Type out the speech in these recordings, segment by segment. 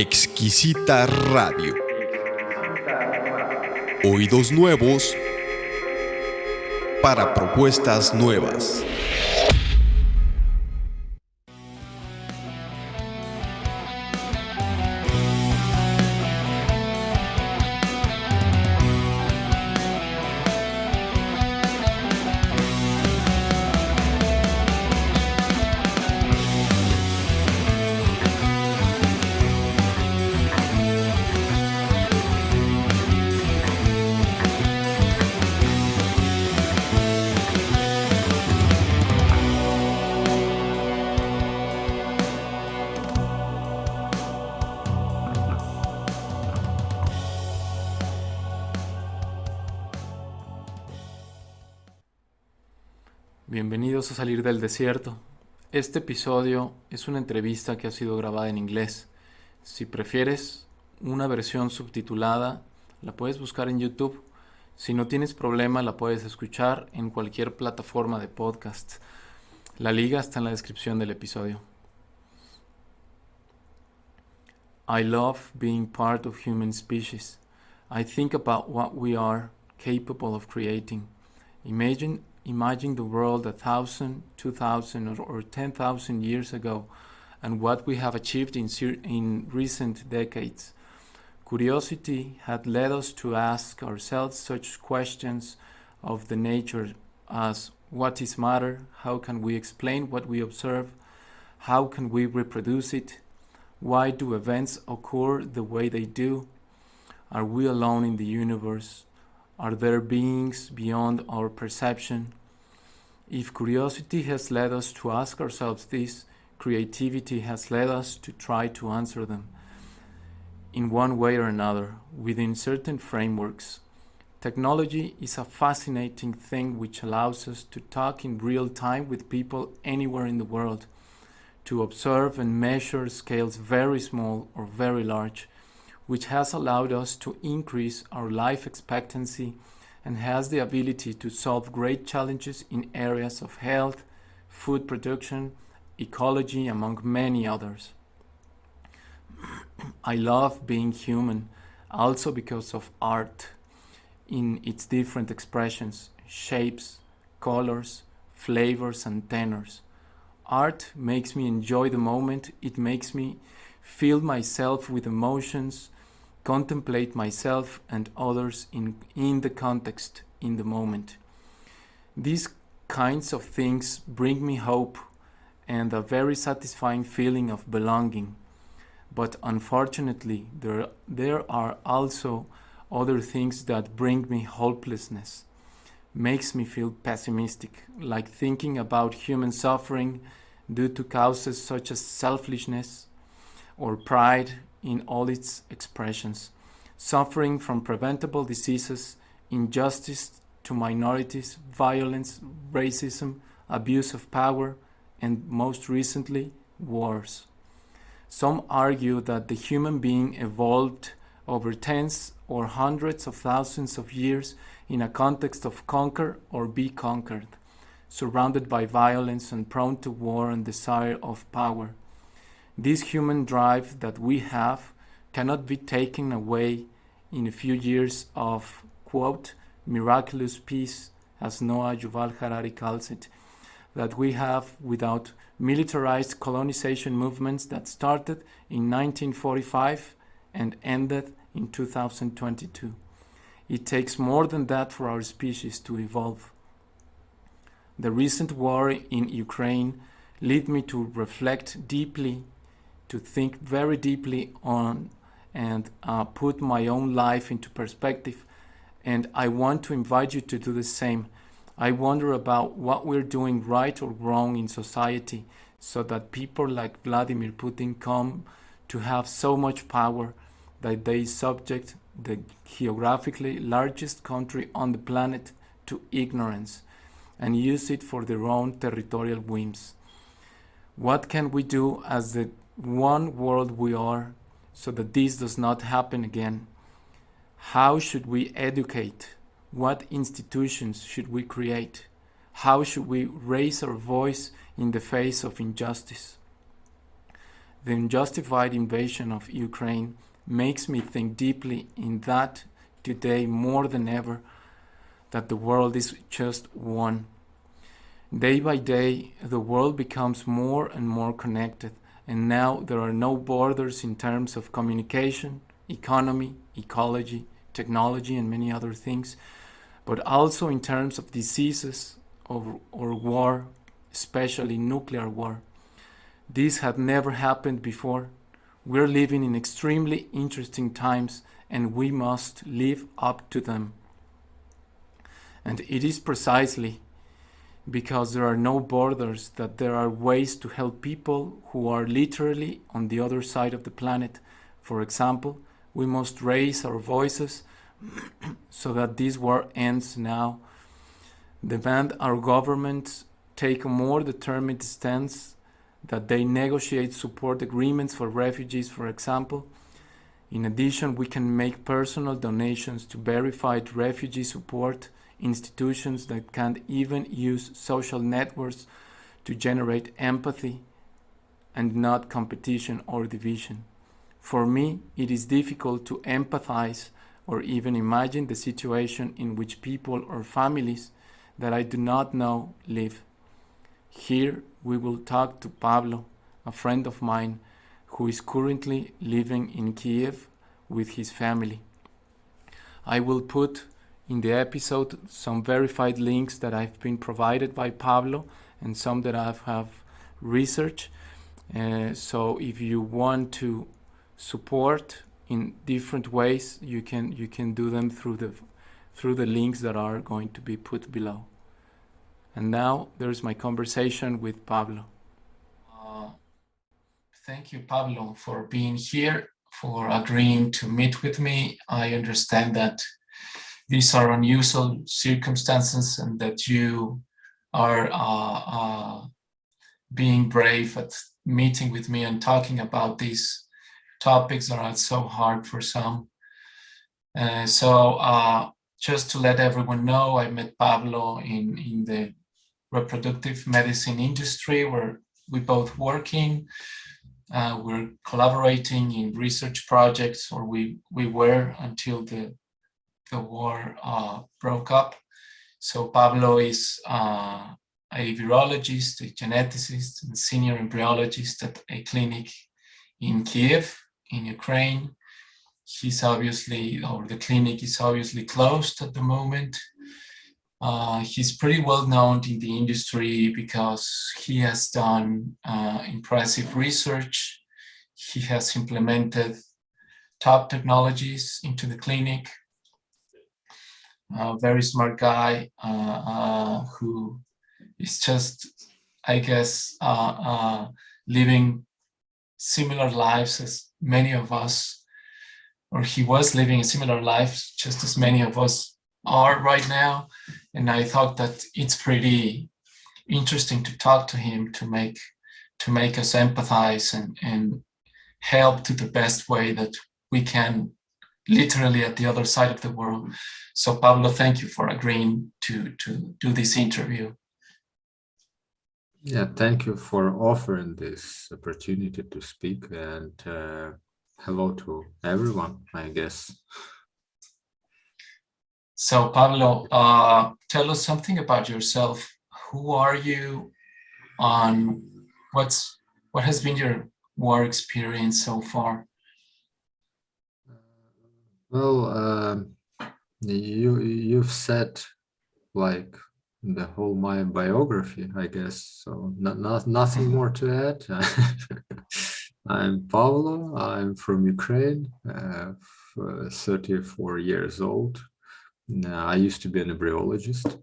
Exquisita Radio. Oídos nuevos para propuestas nuevas. Desierto. Este episodio es una entrevista que ha sido grabada en inglés. Si prefieres una versión subtitulada, la puedes buscar en YouTube. Si no tienes problema, la puedes escuchar en cualquier plataforma de podcast. La liga está en la descripción del episodio. I love being part of human species. I think about what we are capable of creating. Imagine Imagine the world a thousand, two thousand, or, or ten thousand years ago, and what we have achieved in, in recent decades. Curiosity had led us to ask ourselves such questions of the nature as what is matter? How can we explain what we observe? How can we reproduce it? Why do events occur the way they do? Are we alone in the universe? Are there beings beyond our perception? If curiosity has led us to ask ourselves this, creativity has led us to try to answer them in one way or another within certain frameworks. Technology is a fascinating thing which allows us to talk in real time with people anywhere in the world, to observe and measure scales very small or very large, which has allowed us to increase our life expectancy and has the ability to solve great challenges in areas of health, food production, ecology, among many others. I love being human also because of art in its different expressions, shapes, colors, flavors, and tenors. Art makes me enjoy the moment, it makes me fill myself with emotions contemplate myself and others in, in the context, in the moment. These kinds of things bring me hope and a very satisfying feeling of belonging. But unfortunately, there, there are also other things that bring me hopelessness, makes me feel pessimistic, like thinking about human suffering due to causes such as selfishness or pride in all its expressions, suffering from preventable diseases, injustice to minorities, violence, racism, abuse of power, and most recently, wars. Some argue that the human being evolved over tens or hundreds of thousands of years in a context of conquer or be conquered, surrounded by violence and prone to war and desire of power. This human drive that we have cannot be taken away in a few years of, quote, miraculous peace, as Noah Yuval Harari calls it, that we have without militarized colonization movements that started in 1945 and ended in 2022. It takes more than that for our species to evolve. The recent war in Ukraine led me to reflect deeply to think very deeply on and uh, put my own life into perspective. And I want to invite you to do the same. I wonder about what we're doing right or wrong in society so that people like Vladimir Putin come to have so much power that they subject the geographically largest country on the planet to ignorance and use it for their own territorial whims. What can we do as the one world we are so that this does not happen again? How should we educate? What institutions should we create? How should we raise our voice in the face of injustice? the unjustified invasion of Ukraine makes me think deeply in that today more than ever that the world is just one. Day by day, the world becomes more and more connected, and now there are no borders in terms of communication, economy, ecology, technology, and many other things, but also in terms of diseases or, or war, especially nuclear war. This had never happened before. We're living in extremely interesting times and we must live up to them. And it is precisely because there are no borders that there are ways to help people who are literally on the other side of the planet. For example, we must raise our voices so that this war ends now. Demand our governments take a more determined stance that they negotiate support agreements for refugees, for example. In addition, we can make personal donations to verified refugee support institutions that can't even use social networks to generate empathy and not competition or division. For me, it is difficult to empathize or even imagine the situation in which people or families that I do not know live. Here we will talk to Pablo, a friend of mine who is currently living in Kiev with his family. I will put in the episode some verified links that I've been provided by Pablo and some that I have researched. Uh, so if you want to support in different ways, you can you can do them through the through the links that are going to be put below. And now there's my conversation with Pablo. Uh, thank you, Pablo, for being here, for agreeing to meet with me. I understand that these are unusual circumstances and that you are uh, uh, being brave at meeting with me and talking about these topics that are so hard for some. Uh, so uh, just to let everyone know, I met Pablo in, in the reproductive medicine industry where we both working. Uh, we're collaborating in research projects, or we, we were until the, the war uh, broke up. So Pablo is uh, a virologist, a geneticist, and senior embryologist at a clinic in Kiev, in Ukraine. He's obviously, or the clinic is obviously closed at the moment. Uh, he's pretty well known in the industry because he has done uh, impressive research. He has implemented top technologies into the clinic. A very smart guy uh, uh who is just, I guess, uh, living similar lives as many of us, or he was living a similar life just as many of us are right now. And I thought that it's pretty interesting to talk to him to make to make us empathize and, and help to the best way that we can literally at the other side of the world. So Pablo, thank you for agreeing to, to do this interview. Yeah, thank you for offering this opportunity to speak and uh, hello to everyone, I guess. So Pablo, uh, tell us something about yourself. Who are you? On what's what has been your war experience so far? Well, uh, you you've said like the whole my biography, I guess. So not, not nothing more to add. I'm Pablo. I'm from Ukraine. Uh, 34 years old. I used to be an embryologist.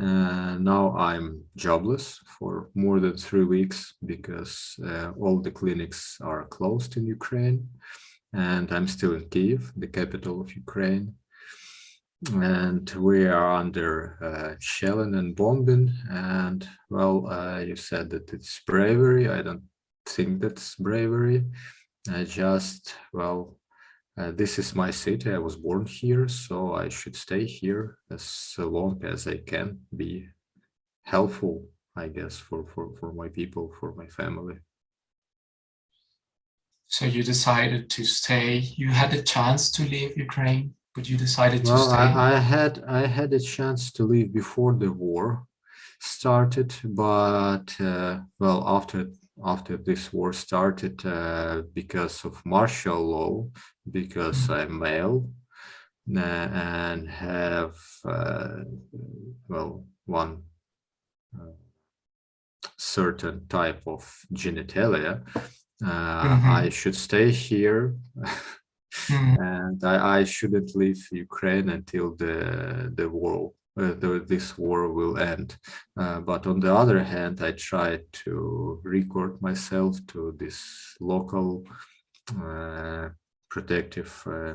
Uh, now I'm jobless for more than three weeks because uh, all the clinics are closed in Ukraine and I'm still in Kiev, the capital of Ukraine. And we are under uh, shelling and bombing. And well, uh, you said that it's bravery. I don't think that's bravery. I just, well, uh, this is my city. I was born here, so I should stay here as long as I can be helpful, I guess, for, for, for my people, for my family. So you decided to stay. You had a chance to leave Ukraine, but you decided to Well, stay. I, I had I had a chance to leave before the war started, but uh, well, after after this war started, uh, because of martial law, because I'm male uh, and have uh, well one uh, certain type of genitalia, uh, Mhm. I should stay here Mm, and I, I shouldn't leave Ukraine until the the war uh, the, this war will end. Uh, but on the other hand, I tried to record myself to this local uh, protective uh,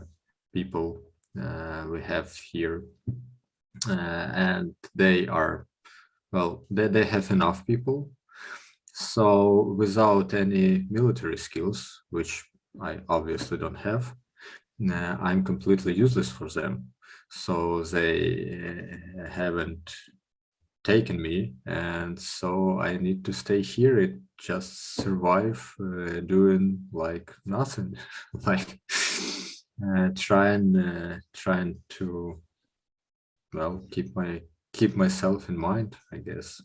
people uh, we have here, uh, and they are well, they, they have enough people. So without any military skills, which I obviously don't have, uh, I'm completely useless for them. So they uh, haven't taken me, and so I need to stay here. It just survive uh, doing like nothing, like uh, trying trying to well keep my keep myself in mind, I guess.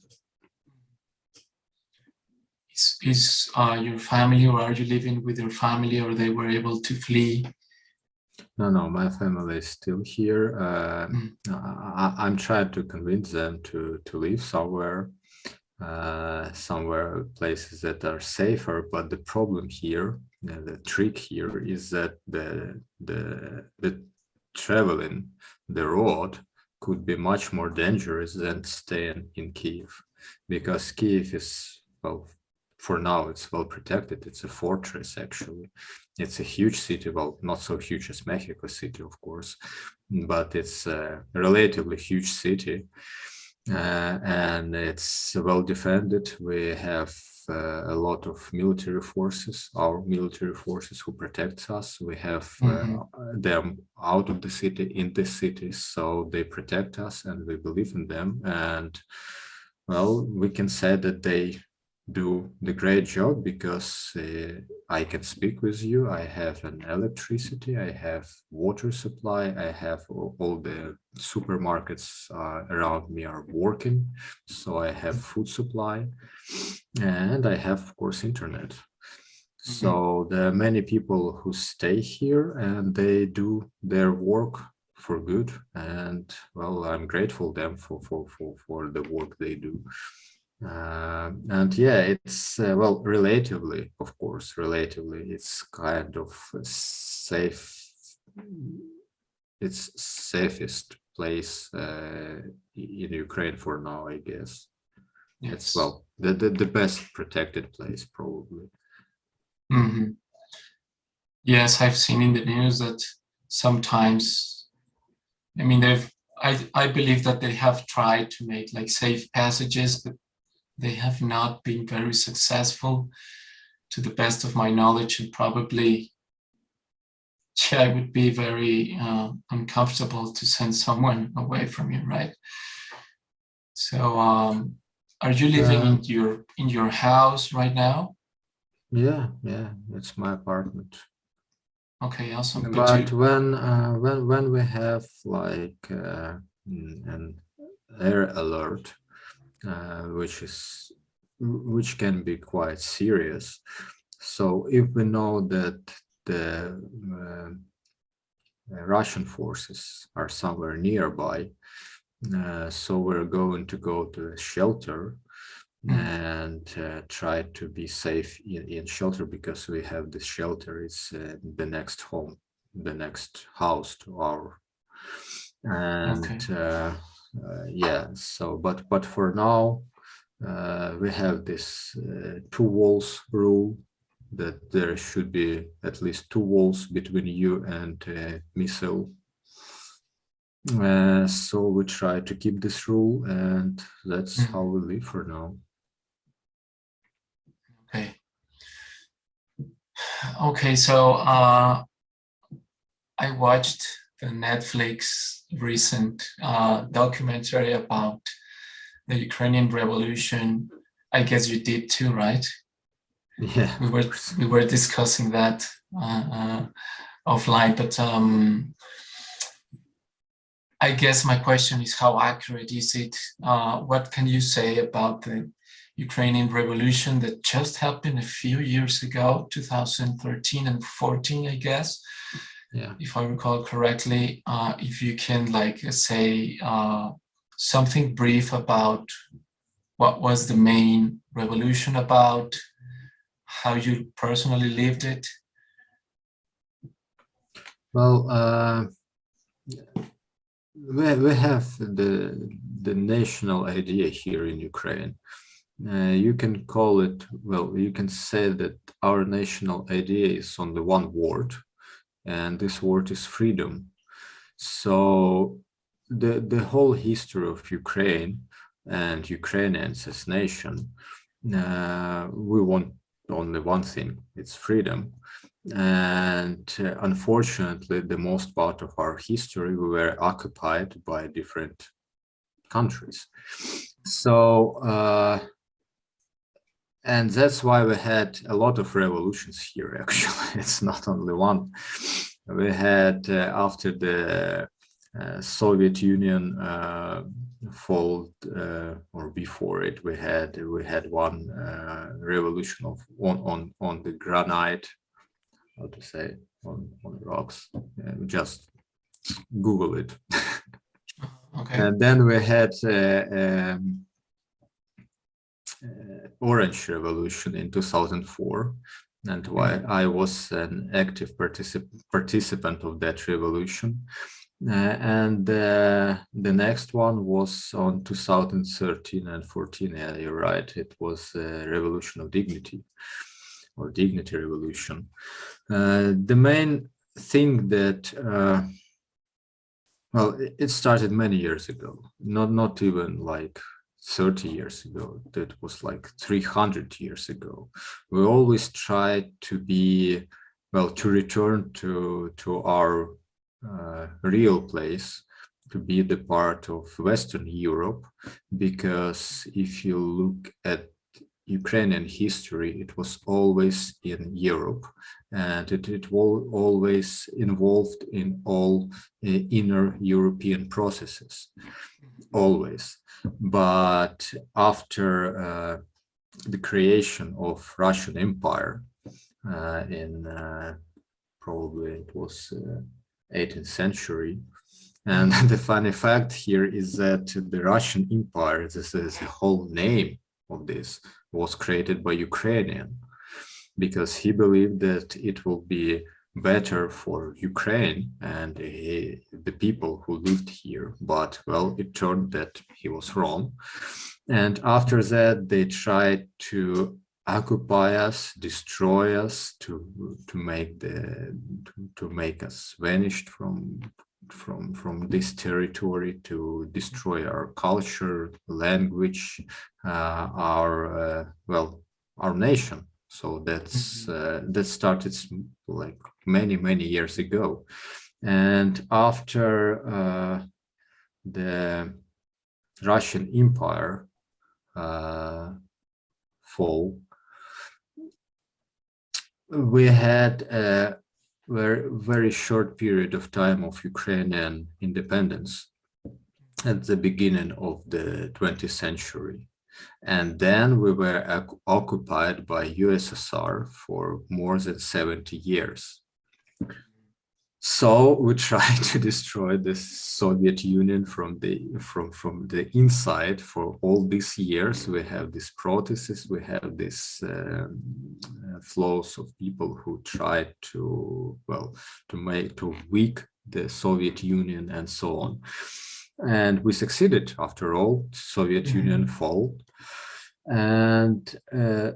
Is, is uh, your family or are you living with your family or they were able to flee? No, no, my family is still here. Uh, Mm. I, I'm trying to convince them to to live somewhere, uh, somewhere places that are safer. But the problem here, uh, the trick here, is that the the the traveling the road could be much more dangerous than staying in Kiev, because Kiev is well for now it's well protected. It's a fortress actually. It's a huge city, well, not so huge as Mexico City, of course, but it's a relatively huge city. Uh, and it's well defended. We have uh, a lot of military forces, our military forces who protects us. We have uh, them out of the city, in the city, so they protect us and we believe in them. And well, we can say that they do the great job because uh, I can speak with you. I have an electricity, I have water supply, I have all, all the supermarkets uh, around me are working. So I have food supply and I have, of course, internet. So there are many people who stay here and they do their work for good. And well, I'm grateful them for, for, for, for the work they do. Uh, and yeah, it's uh, well, relatively, of course, relatively, it's kind of safe. It's safest place uh, in Ukraine for now, I guess. It's well, the, the the best protected place probably. Mhm. Yes, I've seen in the news that sometimes, I mean, they've, I, I believe that they have tried to make like safe passages, but they have not been very successful to the best of my knowledge and probably yeah, it would be very uh, uncomfortable to send someone away from you, right? So um, are you living Uh, in your in your house right now? Yeah, yeah, it's my apartment. Okay, awesome. But you, when uh, when when we have like uh, an air alert, which is which can be quite serious. So if we know that the uh, Russian forces are somewhere nearby, uh, so we're going to go to a shelter Mm. and uh, try to be safe in, in shelter because we have this shelter it's uh, the next home the next house to our and Okay. uh, uh, yeah so but but for now uh, we have this uh, two walls rule that there should be at least two walls between you and uh, missile uh, so we try to keep this rule and that's Mm. how we live for now okay. Okay, so uh, I watched the Netflix recent uh, documentary about the Ukrainian revolution. I guess you did too, right? Yeah. We were we were discussing that uh, uh, offline, but um, I guess my question is how accurate is it? Uh, what can you say about the Ukrainian revolution that just happened a few years ago, 2013 and 14, I guess, Yeah. if I recall correctly. Uh, if you can like say uh, something brief about what was the main revolution about, how you personally lived it. Well, uh, we, we have the the national idea here in Ukraine. Uh, you can call it, well, you can say that our national idea is on the one word, and this word is freedom. So the, the whole history of Ukraine and Ukrainians as nation, uh, we want only one thing, it's freedom. And uh, unfortunately, the most part of our history, we were occupied by different countries. So, uh, and that's why we had a lot of revolutions here, actually. It's not only one. We had, uh, after the uh, Soviet Union uh, fall uh, or before it, we had we had one uh, revolution of on on on the granite, how to say on on rocks. just Google it. Okay. And then we had uh, um, uh, Orange Revolution in 2004, and why I was an active particip participant of that revolution. Uh, and uh, the next one was on 2013 and 14. Yeah, you're right. It was a revolution of dignity or dignity revolution. Uh, the main thing that uh, well, it started many years ago, not not even like 30 years ago. That was like 300 years ago. We always tried to be, well, to return to to our uh, real place, to be the part of Western Europe, because if you look at Ukrainian history, it was always in Europe and it, was always involved in all uh, inner European processes, always. But after uh, the creation of Russian Empire uh, in uh, probably it was 18th uh, century, and the funny fact here is that the Russian Empire, this is the whole name of this, was created by Ukrainian because he believed that it will be better for Ukraine and he, the people who lived here. But well, it turned that he was wrong. And after that, they tried to occupy us, destroy us, to to make the to, to make us vanished from from from this territory to destroy our culture language uh, our uh, well our nation so that's mm-hmm. uh, that started like many many years ago and after uh, the russian empire uh, fall we had a very very short period of time of ukrainian independence at the beginning of the 20th century and then we were occupied by USSR for more than 70 years. So we tried to destroy the Soviet Union from the from from the inside for all these years. We have these protests, we have these um, uh, flows of people who tried to well to make to weak the Soviet Union and so on and we succeeded after all soviet mm -hmm. union fall and uh,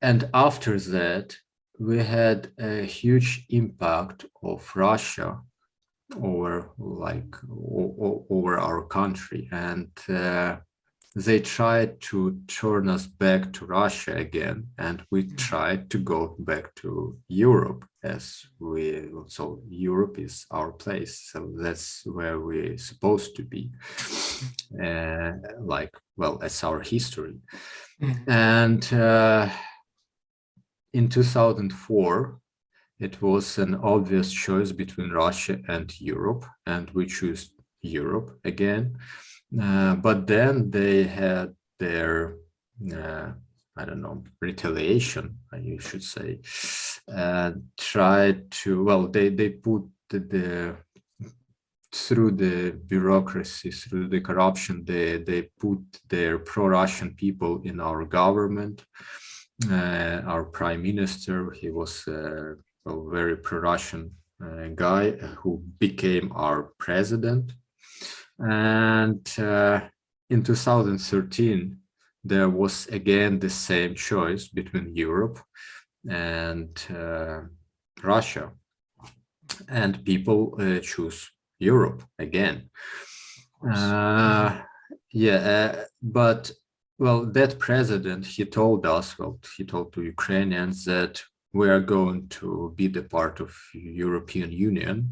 and after that we had a huge impact of russia over like over our country and uh, they tried to turn us back to Russia again, and we mm. tried to go back to Europe as we, so Europe is our place, so that's where we're supposed to be, uh, like, well, that's our history. Mm. And uh, in 2004, it was an obvious choice between Russia and Europe, and we chose Europe again. Uh, but then they had their, uh, I don't know, retaliation, you should say, uh, tried to, well, they, they put the, the through the bureaucracy, through the corruption, they, they put their pro-Russian people in our government. Uh, our prime minister, he was uh, a very pro-Russian uh, guy who became our president. And uh, in 2013, there was again the same choice between Europe and uh, Russia. And people uh, choose Europe again. Uh, yeah, uh, but well, that president, he told us, well, he told to Ukrainians that we are going to be the part of European Union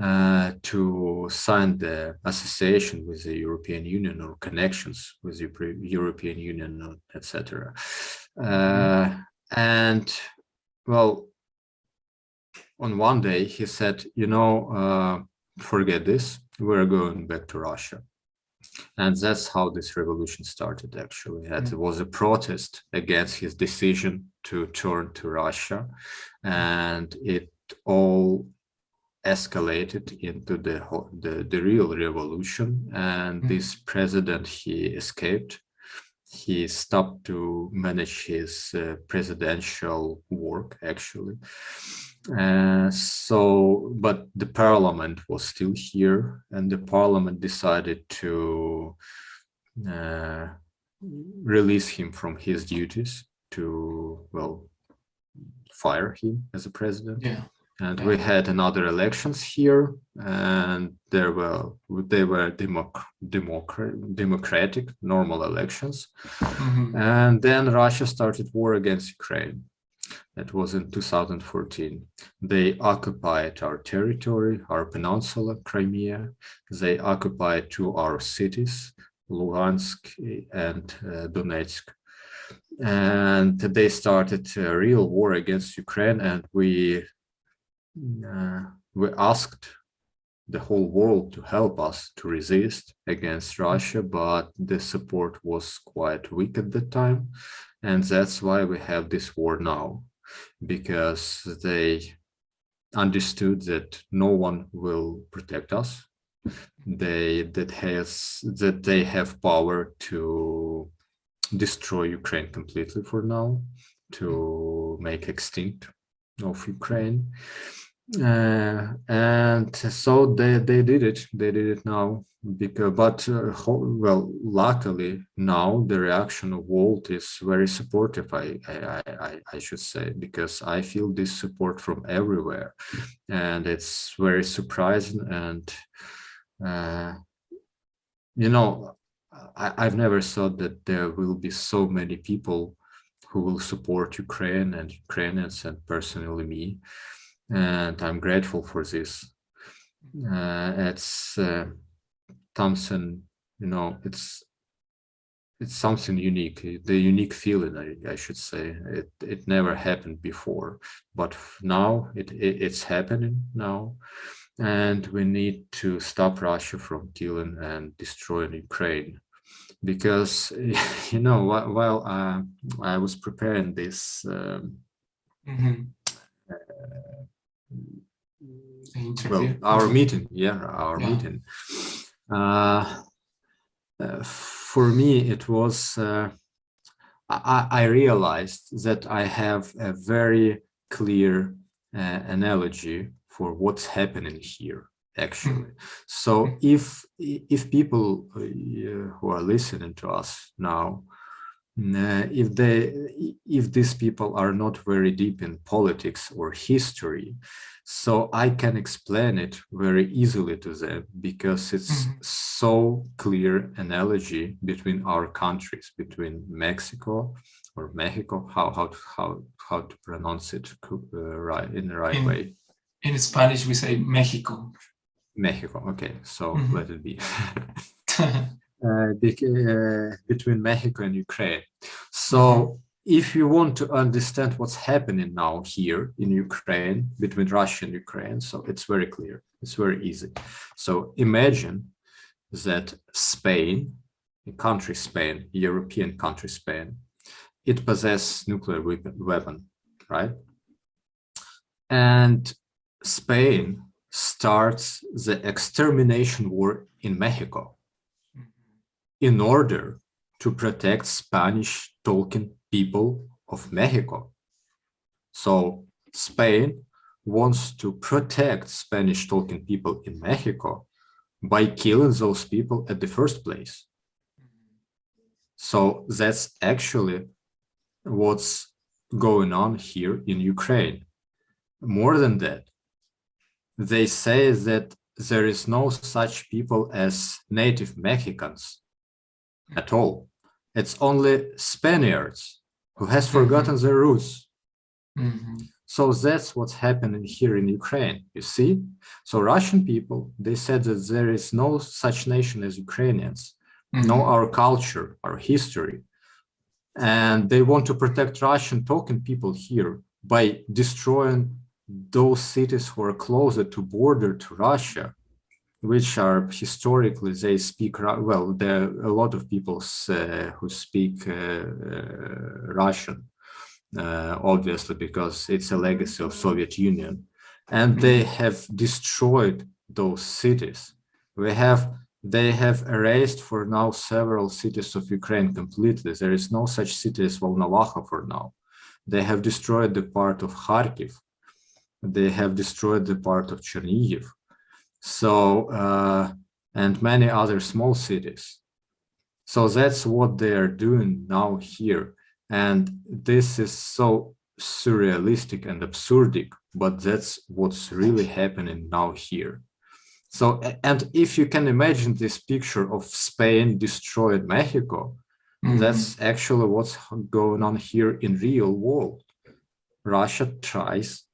uh, to sign the association with the European Union or connections with the European Union, etc. Uh, and well, on one day he said, you know, uh, forget this, we're going back to Russia. And that's how this revolution started, actually. It mm. was a protest against his decision to turn to Russia. And it all escalated into the, the, the real revolution. And mm. this president, he escaped. He stopped to manage his uh, presidential work, actually. Uh, so, but the parliament was still here and the parliament decided to uh, release him from his duties to, well, fire him as a president. Yeah. And we had another elections here and there were, they were democ democrat democratic, normal elections. Mm -hmm. And then Russia started war against Ukraine that was in 2014. They occupied our territory, our peninsula, Crimea. They occupied two our cities, Luhansk and uh, Donetsk. And they started a real war against Ukraine and we, uh, we asked the whole world to help us to resist against Russia, but the support was quite weak at the time. And that's why we have this war now because they understood that no one will protect us. They that has that they have power to destroy Ukraine completely for now, to make extinct of Ukraine. Uh, and so they they did it. They did it now because but uh, well luckily now the reaction of Walt is very supportive I, I i i should say because i feel this support from everywhere. And it's very surprising and uh, you know I, i've never thought that there will be so many people who will support ukraine and ukrainians and personally me and I'm grateful for this. Uh, it's uh, Thompson, you know, it's it's something unique, the unique feeling, I, I, should say. It it never happened before, but now it, it it's happening now, and we need to stop Russia from killing and destroying Ukraine, because you know while uh, I was preparing this. Um, mm -hmm well, our meeting, yeah, our yeah. meeting. Uh, uh, for me, it was, uh, I, I, realized that I have a very clear uh, analogy for what's happening here actually hmm. so hmm. if if people uh, who are listening to us now if they if these people are not very deep in politics or history so i can explain it very easily to them because it's mm -hmm. so clear analogy between our countries between mexico or mexico how how how how to pronounce it uh, right in the right in, way in spanish we say mexico mexico okay so mm -hmm. let it be Uh, uh, between Mexico and Ukraine. So mm-hmm. if you want to understand what's happening now here in Ukraine, between Russia and Ukraine, so it's very clear, it's very easy. So imagine that Spain, a country Spain, European country Spain, it possesses nuclear weapon, right? And Spain starts the extermination war in Mexico in order to protect Spanish talking people of Mexico. So Spain wants to protect Spanish talking people in Mexico by killing those people at the first place. So that's actually what's going on here in Ukraine. More than that, they say that there is no such people as native Mexicans at all. It's only Spaniards who has mm-hmm. forgotten mm -hmm. their roots. Mm -hmm. So that's what's happening here in Ukraine, you see? So Russian people, they said that there is no such nation as Ukrainians, mm -hmm. no our culture, our history. And they want to protect Russian talking people here by destroying those cities who are closer to border to Russia which are historically they speak well there are a lot of people uh, who speak uh, uh, Russian uh, obviously because it's a legacy of Soviet Union. And they mm-hmm. have destroyed those cities. We have they have erased for now several cities of Ukraine completely. There is no such city as Volnovakha for now. They have destroyed the part of Kharkiv. They have destroyed the part of Chernihiv so uh, and many other small cities. So that's what they are doing now here. And this is so surrealistic and absurdic, but that's what's really happening now here. So, and if you can imagine this picture of Spain destroyed Mexico, mm -hmm. that's actually what's going on here in real world. Russia tries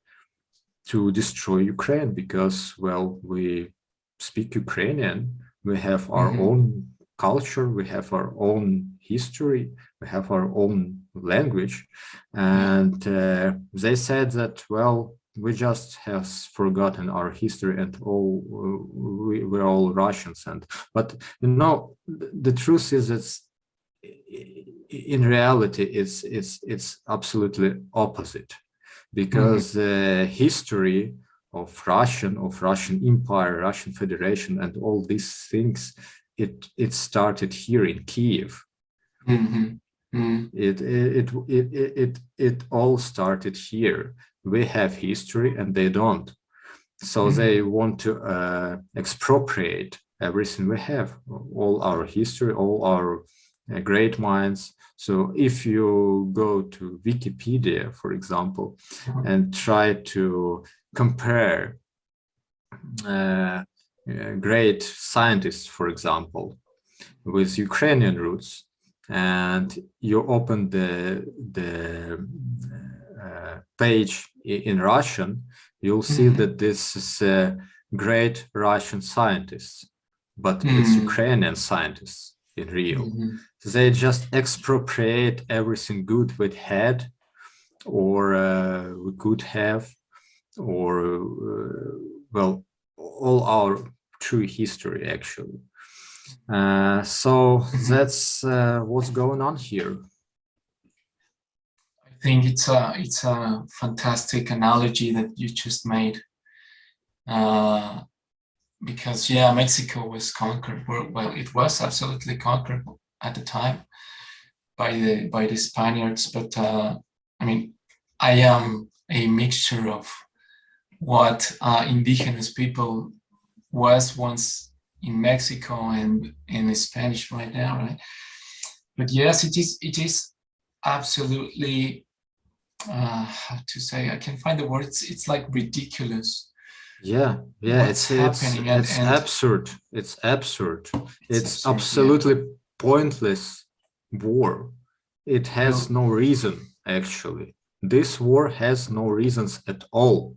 to destroy Ukraine because, well, we speak Ukrainian, we have our mm -hmm. own culture, we have our own history, we have our own language. And uh, they said that, well, we just have forgotten our history and all we, we're all Russians. And but you know, the truth is that in reality, it's it's it's absolutely opposite because mm -hmm. uh, history of Russian, of Russian Empire, Russian Federation, and all these things, it it started here in Kiev. Mm -hmm. Mm -hmm. It, it, it, it, it, it all started here. We have history and they don't. So mm -hmm. they want to uh, expropriate everything we have, all our history, all our uh, great minds, so if you go to Wikipedia, for example, mm-hmm. and try to compare uh, uh, great scientists, for example, with Ukrainian roots, and you open the, the uh, page in Russian, you'll see mm -hmm. that this is a great Russian scientists, but mm it's Ukrainian scientists in real. Mm -hmm. They just expropriate everything good we had or uh, we could have or uh, well all our true history actually. Uh, so mm-hmm. that's uh, what's going on here. I think it's a it's a fantastic analogy that you just made. Because yeah, Mexico was conquered. Well, it was absolutely conquered at the time by the by the Spaniards. But uh, I mean, I am a mixture of what uh, indigenous people was once in Mexico and in Spanish right now, right? But yes, it is it is absolutely uh, how to say I can find the words. It's like ridiculous yeah yeah it's it's it's and, absurd it's absurd it's, it's absurd, absolutely yeah. pointless war it has no. no reason actually this war has no reasons at all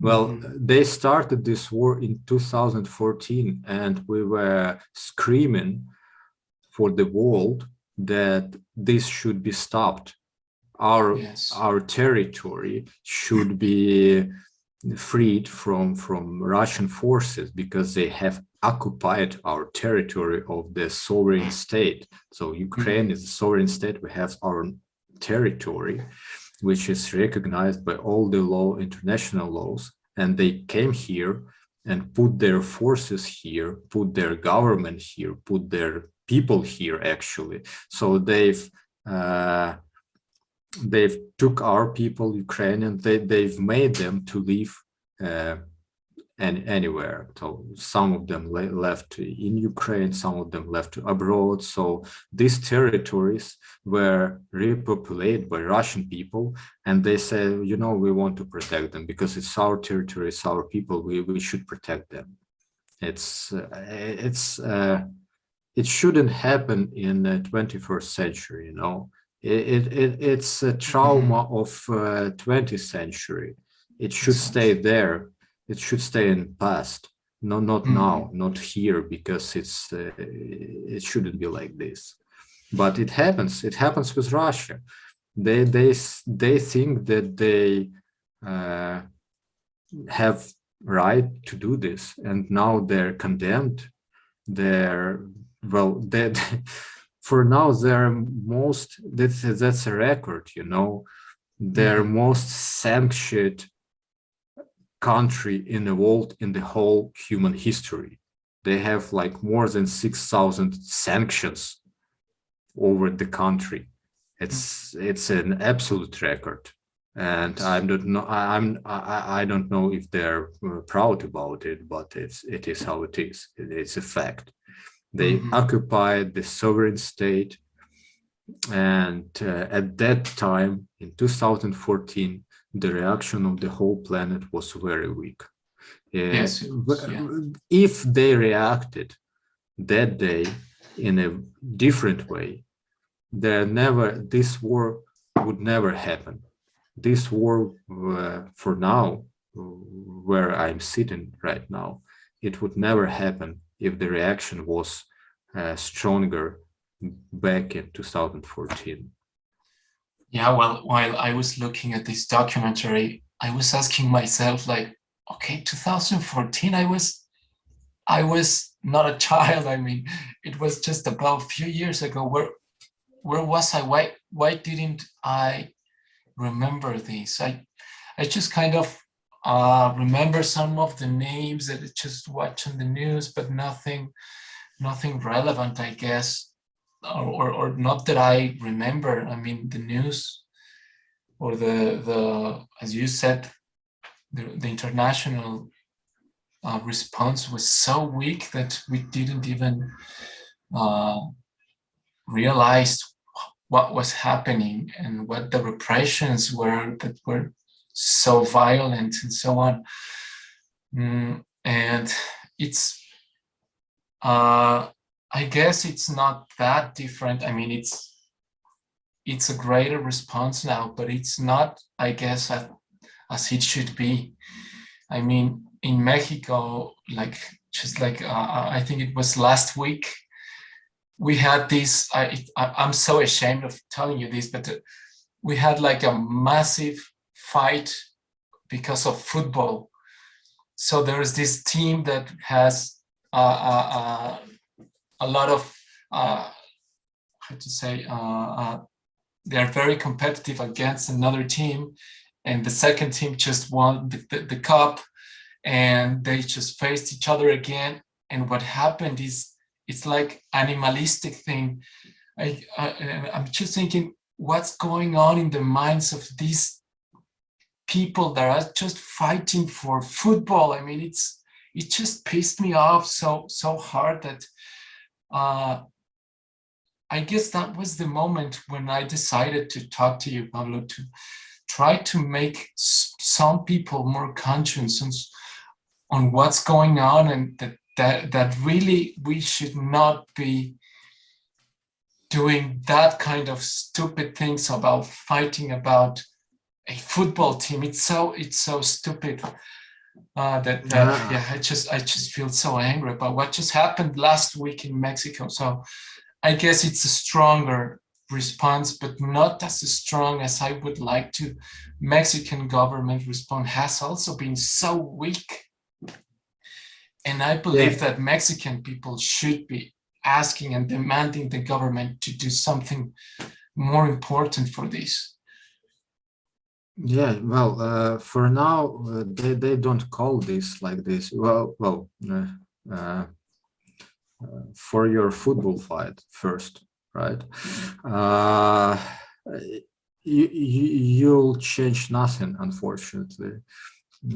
well mm -hmm. they started this war in 2014 and we were screaming for the world that this should be stopped our Yes. our territory should be freed from from Russian forces because they have occupied our territory of the sovereign state. So Ukraine is a sovereign state. We have our territory, which is recognized by all the law, international laws, and they came here and put their forces here, put their government here, put their people here actually. So they've uh, they've took our people, Ukrainian, they, they've made them to leave uh, and anywhere. So some of them left in Ukraine, some of them left abroad. So these territories were repopulated by Russian people, and they say, you know, we want to protect them because it's our territory, it's our people. We we should protect them. It's uh, it's uh, it shouldn't happen in the 21st century. You know, it, it it's a trauma of uh, 20th century. It should stay there. It should stay in past. No not Mhm. now not here because it's uh, it shouldn't be like this. But it happens. It happens with russia. They they they think that they uh, have right to do this and now they're condemned. They're well that for now they're most that's that's a record you know their most sanctioned country in the world in the whole human history. They have like more than 6,000 sanctions over the country. It's it's an absolute record. And I don't know I'm I, I don't know if they're uh, proud about it, but it's it is how it is it's a fact. They Mhm. occupied the sovereign state and uh, at that time in 2014 the reaction of the whole planet was very weak. Uh, Yes, yeah. If they reacted that day in a different way, there never this war would never happen. This war, uh, for now, uh, where I'm sitting right now, it would never happen if the reaction was uh, stronger back in 2014. Yeah, well, while I was looking at this documentary, I was asking myself, like, okay, 2014, I was, I was not a child. I mean, it was just about a few years ago. Where, where was I? Why, why didn't I remember this? I, I just kind of uh, remember some of the names that I just watch on the news, but nothing, nothing relevant, I guess or, or, or not that I remember. I mean, the news or the, the as you said, the, the international uh, response was so weak that we didn't even uh, realize what was happening and what the repressions were that were so violent and so on. Mm, and it's uh, I guess it's not that different. I mean, it's it's a greater response now, but it's not, I guess, as, as it should be. I mean, in Mexico, like just like uh, I think it was last week, we had this. I, I'm so ashamed of telling you this, but uh, we had like a massive fight because of football. So there is this team that has uh, uh, uh, a lot of uh, how to say uh, uh, they are very competitive against another team. And the second team just won the, the, the, cup and they just faced each other again. And what happened is it's like animalistic thing. I, I i'm just thinking what's going on in the minds of these people that are just fighting for football. I mean it's it just pissed me off so so hard that uh, I guess that was the moment when I decided to talk to you, Pablo, to try to make some people more conscious on, what's going on and that, that, that really we should not be doing that kind of stupid things about fighting about a football team. It's so, it's so stupid. Uh, that, that Yeah. yeah, I just I just feel so angry about what just happened last week in Mexico. So I guess it's a stronger response, but not as strong as I would like to. Mexican government response has also been so weak. And I believe yeah. that Mexican people should be asking and demanding the government to do something more important for this. Yeah, well, uh, for now, uh, they, they don't call this like this. Well, well, uh, uh for your football fight first, right? Uh, you, you, you'll change nothing, unfortunately.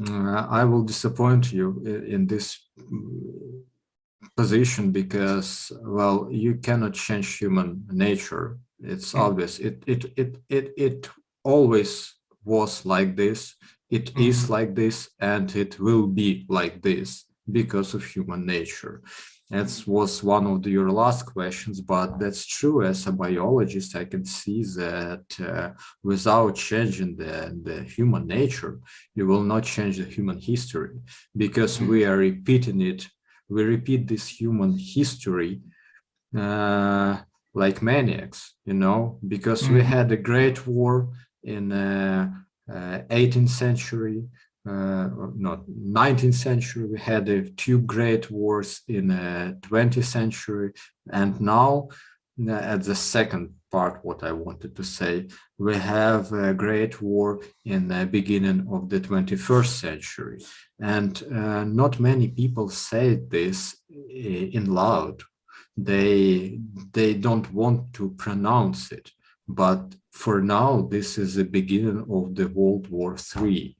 Uh, I will disappoint you in, in this position because, well, you cannot change human nature. It's mm. obvious. It, it, it, it, it always was like this. It mm is like this, and it will be like this because of human nature. That was one of the, your last questions, but that's true. As a biologist, I can see that uh, without changing the, the human nature, you will not change the human history because we are repeating it. We repeat this human history uh, like maniacs, you know, because we mm-hmm. had a great war in uh, 18th uh, century, uh, not 19th century, we had uh, two great wars in uh, 20th century, and now uh, at the second part, what I wanted to say, we have a great war in the beginning of the 21st century. And uh, not many people say this in loud. They, they don't want to pronounce it. But for now, this is the beginning of the World War III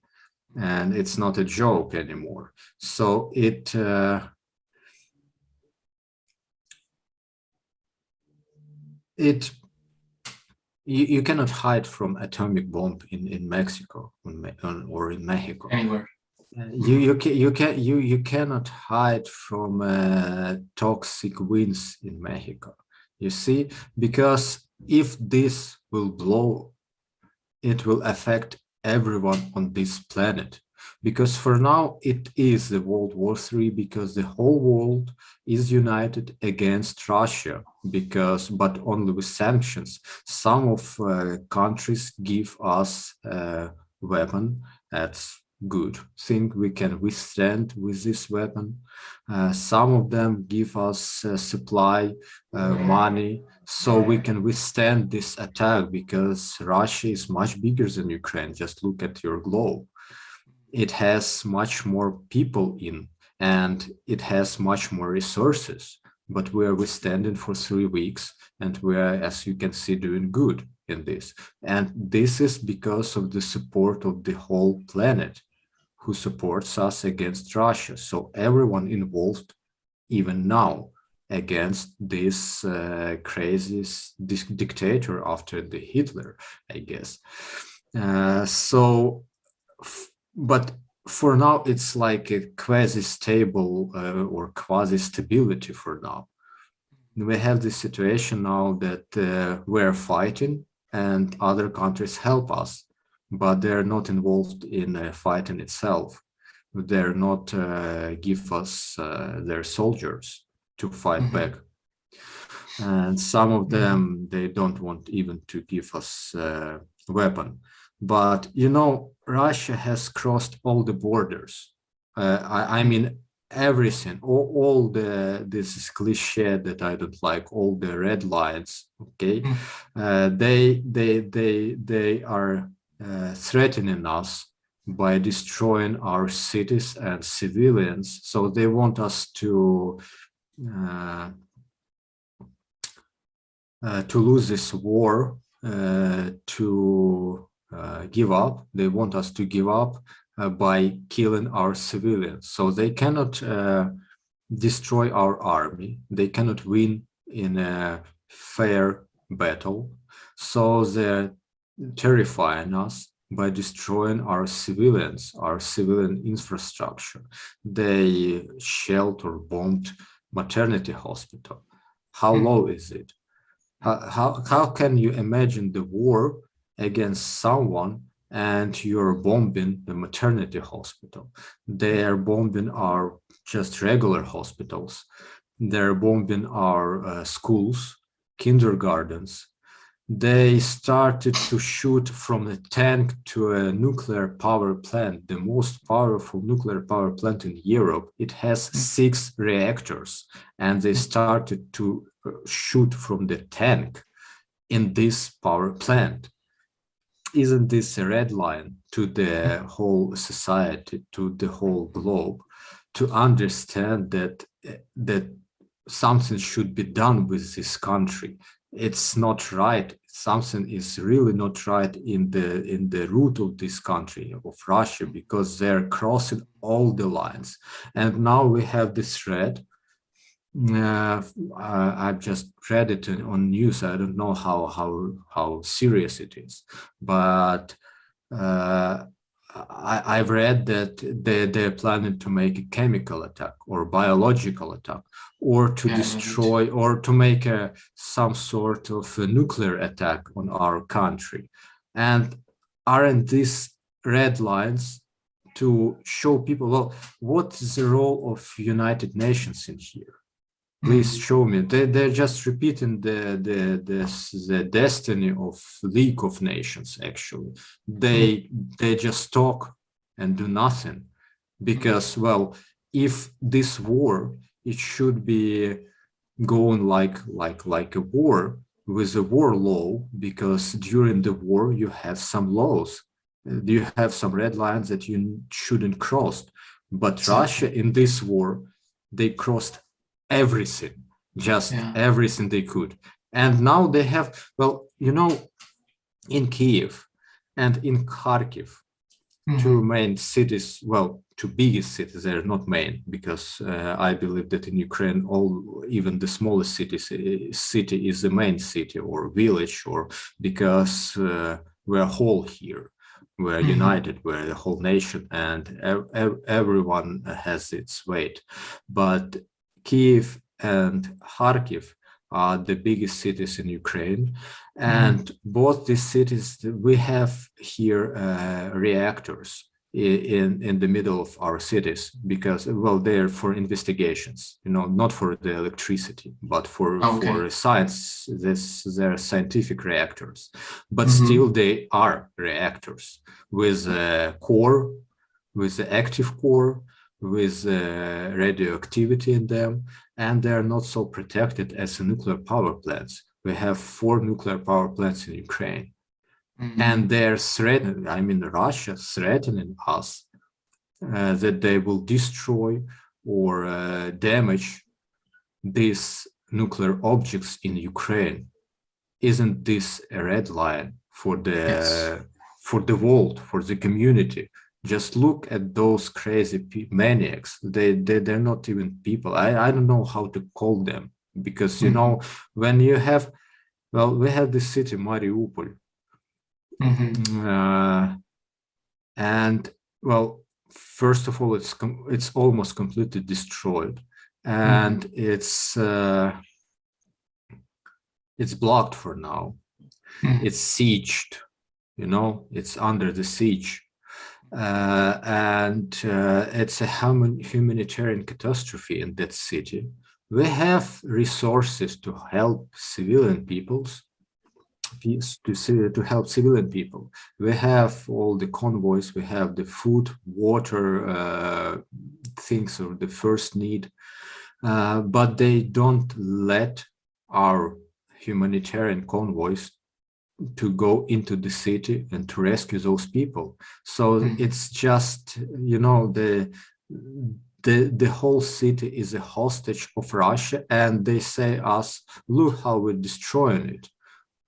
and it's not a joke anymore. So it uh, it you, you cannot hide from atomic bomb in in Mexico or in Mexico anywhere. You you can you can you you cannot hide from uh, toxic winds in Mexico. You see, because if this will blow, it will affect everyone on this planet. Because for now it is the World War III because the whole world is united against Russia because but only with sanctions. Some of uh, countries give us a weapon that's good. Think we can withstand with this weapon. Uh, some of them give us uh, supply uh, money so we can withstand this attack because russia is much bigger than ukraine. Just look at your globe. It has much more people in and it has much more resources. But we are withstanding for three weeks and we are as you can see doing good in this. And this is because of the support of the whole planet who supports us against Russia. So everyone involved, even now, against this uh, crazy dictator after the Hitler, I guess. Uh, so, but for now, it's like a quasi-stable uh, or quasi-stability for now. We have this situation now that uh, we're fighting and other countries help us but they're not involved in a fight in itself. They're not uh, give us uh, their soldiers to fight mm -hmm. back. And some of them, they don't want even to give us a weapon. But, you know, Russia has crossed all the borders. Uh, I, I mean, everything all, all the this is cliche that i don't like all the red lines okay mm. uh, they they they they are uh, threatening us by destroying our cities and civilians. So they want us to to lose this war, uh, to uh, give up. They want us to give up uh, by killing our civilians. So they cannot destroy our army. They cannot win in a fair battle. So they're terrifying us by destroying our civilians, our civilian infrastructure. They shelled or bombed maternity hospital. How mm. low is it? How, how, how can you imagine the war against someone and you're bombing the maternity hospital? They are bombing our just regular hospitals. They're bombing our uh, schools, kindergartens, they started to shoot from a tank to a nuclear power plant, the most powerful nuclear power plant in Europe. It has hmm. six reactors, and they hmm. started to uh, shoot from the tank in this power plant. Isn't this a red line to the hmm. whole society, to the whole globe, to understand that uh, that something should be done with this country? It's not right. Something is really not right in the in the root of this country of russia because they're crossing all the lines. And now we have this thread uh, I've just read it on news. I don't know how how how serious it is, but uh, I, have read that they, they're planning to make a chemical attack or biological attack or to yeah, destroy or to make a, some sort of a nuclear attack on our country. And aren't these red lines to show people, well, what is the role of United Nations in here? Please show me. They, they're just repeating the the the, the destiny of league of nations actually. They they just talk and do nothing because well if this war it should be going like like like a war with a war law because during the war you have some laws. You have some red lines that you shouldn't cross? But russia in this war they crossed everything, just yeah. everything they could. And now they have, well, you know, in Kiev and in Kharkiv, mm -hmm. two main cities, well, two biggest cities, they're not main, because uh, I believe that in Ukraine, all even the smallest cities, uh, city is the main city or village, or because uh, we're whole here we're mm -hmm. united we're the whole nation and ev ev everyone has its weight but Kiev and Kharkiv are the biggest cities in Ukraine. Mm-hmm. And mm. both these cities, we have here uh, reactors in, in the middle of our cities because, well, they're for investigations, you know, not for the electricity, but for, okay. for science, this, they're scientific reactors. But mm -hmm. still they are reactors with a core, with the active core, with uh, radioactivity in them, and they're not so protected as nuclear power plants. We have four nuclear power plants in Ukraine, mm -hmm. and they're threatening, I mean, Russia threatening us uh, that they will destroy or uh, damage these nuclear objects in Ukraine. Isn't this a red line for the yes. for the world, for the community? Just look at those crazy maniacs they, they they're not even people i i don't know how to call them because you mm -hmm. know when you have well we have this city mariupol mm -hmm. uh, and well first of all it's it's almost completely destroyed and mm -hmm. it's uh, it's blocked for now mm-hmm. it's sieged you know it's under the siege uh, and uh, it's a humanitarian catastrophe in that city. We have resources to help civilian peoples, to, to help civilian people. We have all the convoys, we have the food, water, uh, things of the first need, uh, but they don't let our humanitarian convoys to go into the city and to rescue those people. So mm. it's just, you know, the the the whole city is a hostage of Russia, and they say us, look how we're destroying it,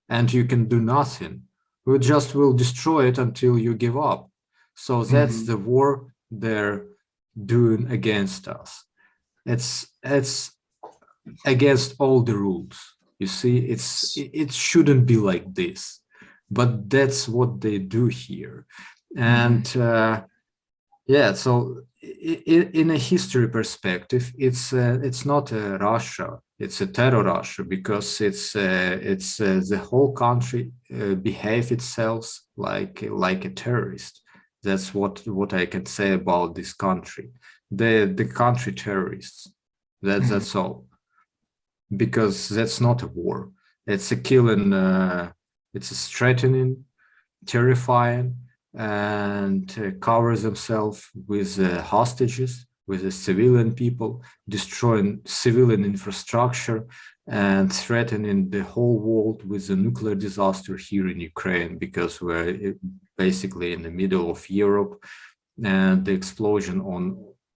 and you can do nothing. We just will destroy it until you give up. So that's mm -hmm. the war they're doing against us. It's it's against all the rules you see, it's it shouldn't be like this, but that's what they do here. And mm-hmm. uh, yeah, so in, in, a history perspective, it's uh, it's not a Russia, it's a terror Russia because it's uh, it's uh, the whole country uh, behave itself like like a terrorist. That's what what I can say about this country. The the country terrorists. That's mm -hmm. that's all because that's not a war. It's a killing uh, It's a threatening, terrifying, and uh, covers themselves with uh, hostages, with the civilian people, destroying civilian infrastructure and threatening the whole world with a nuclear disaster here in Ukraine because we're uh, basically in the middle of Europe and the explosion on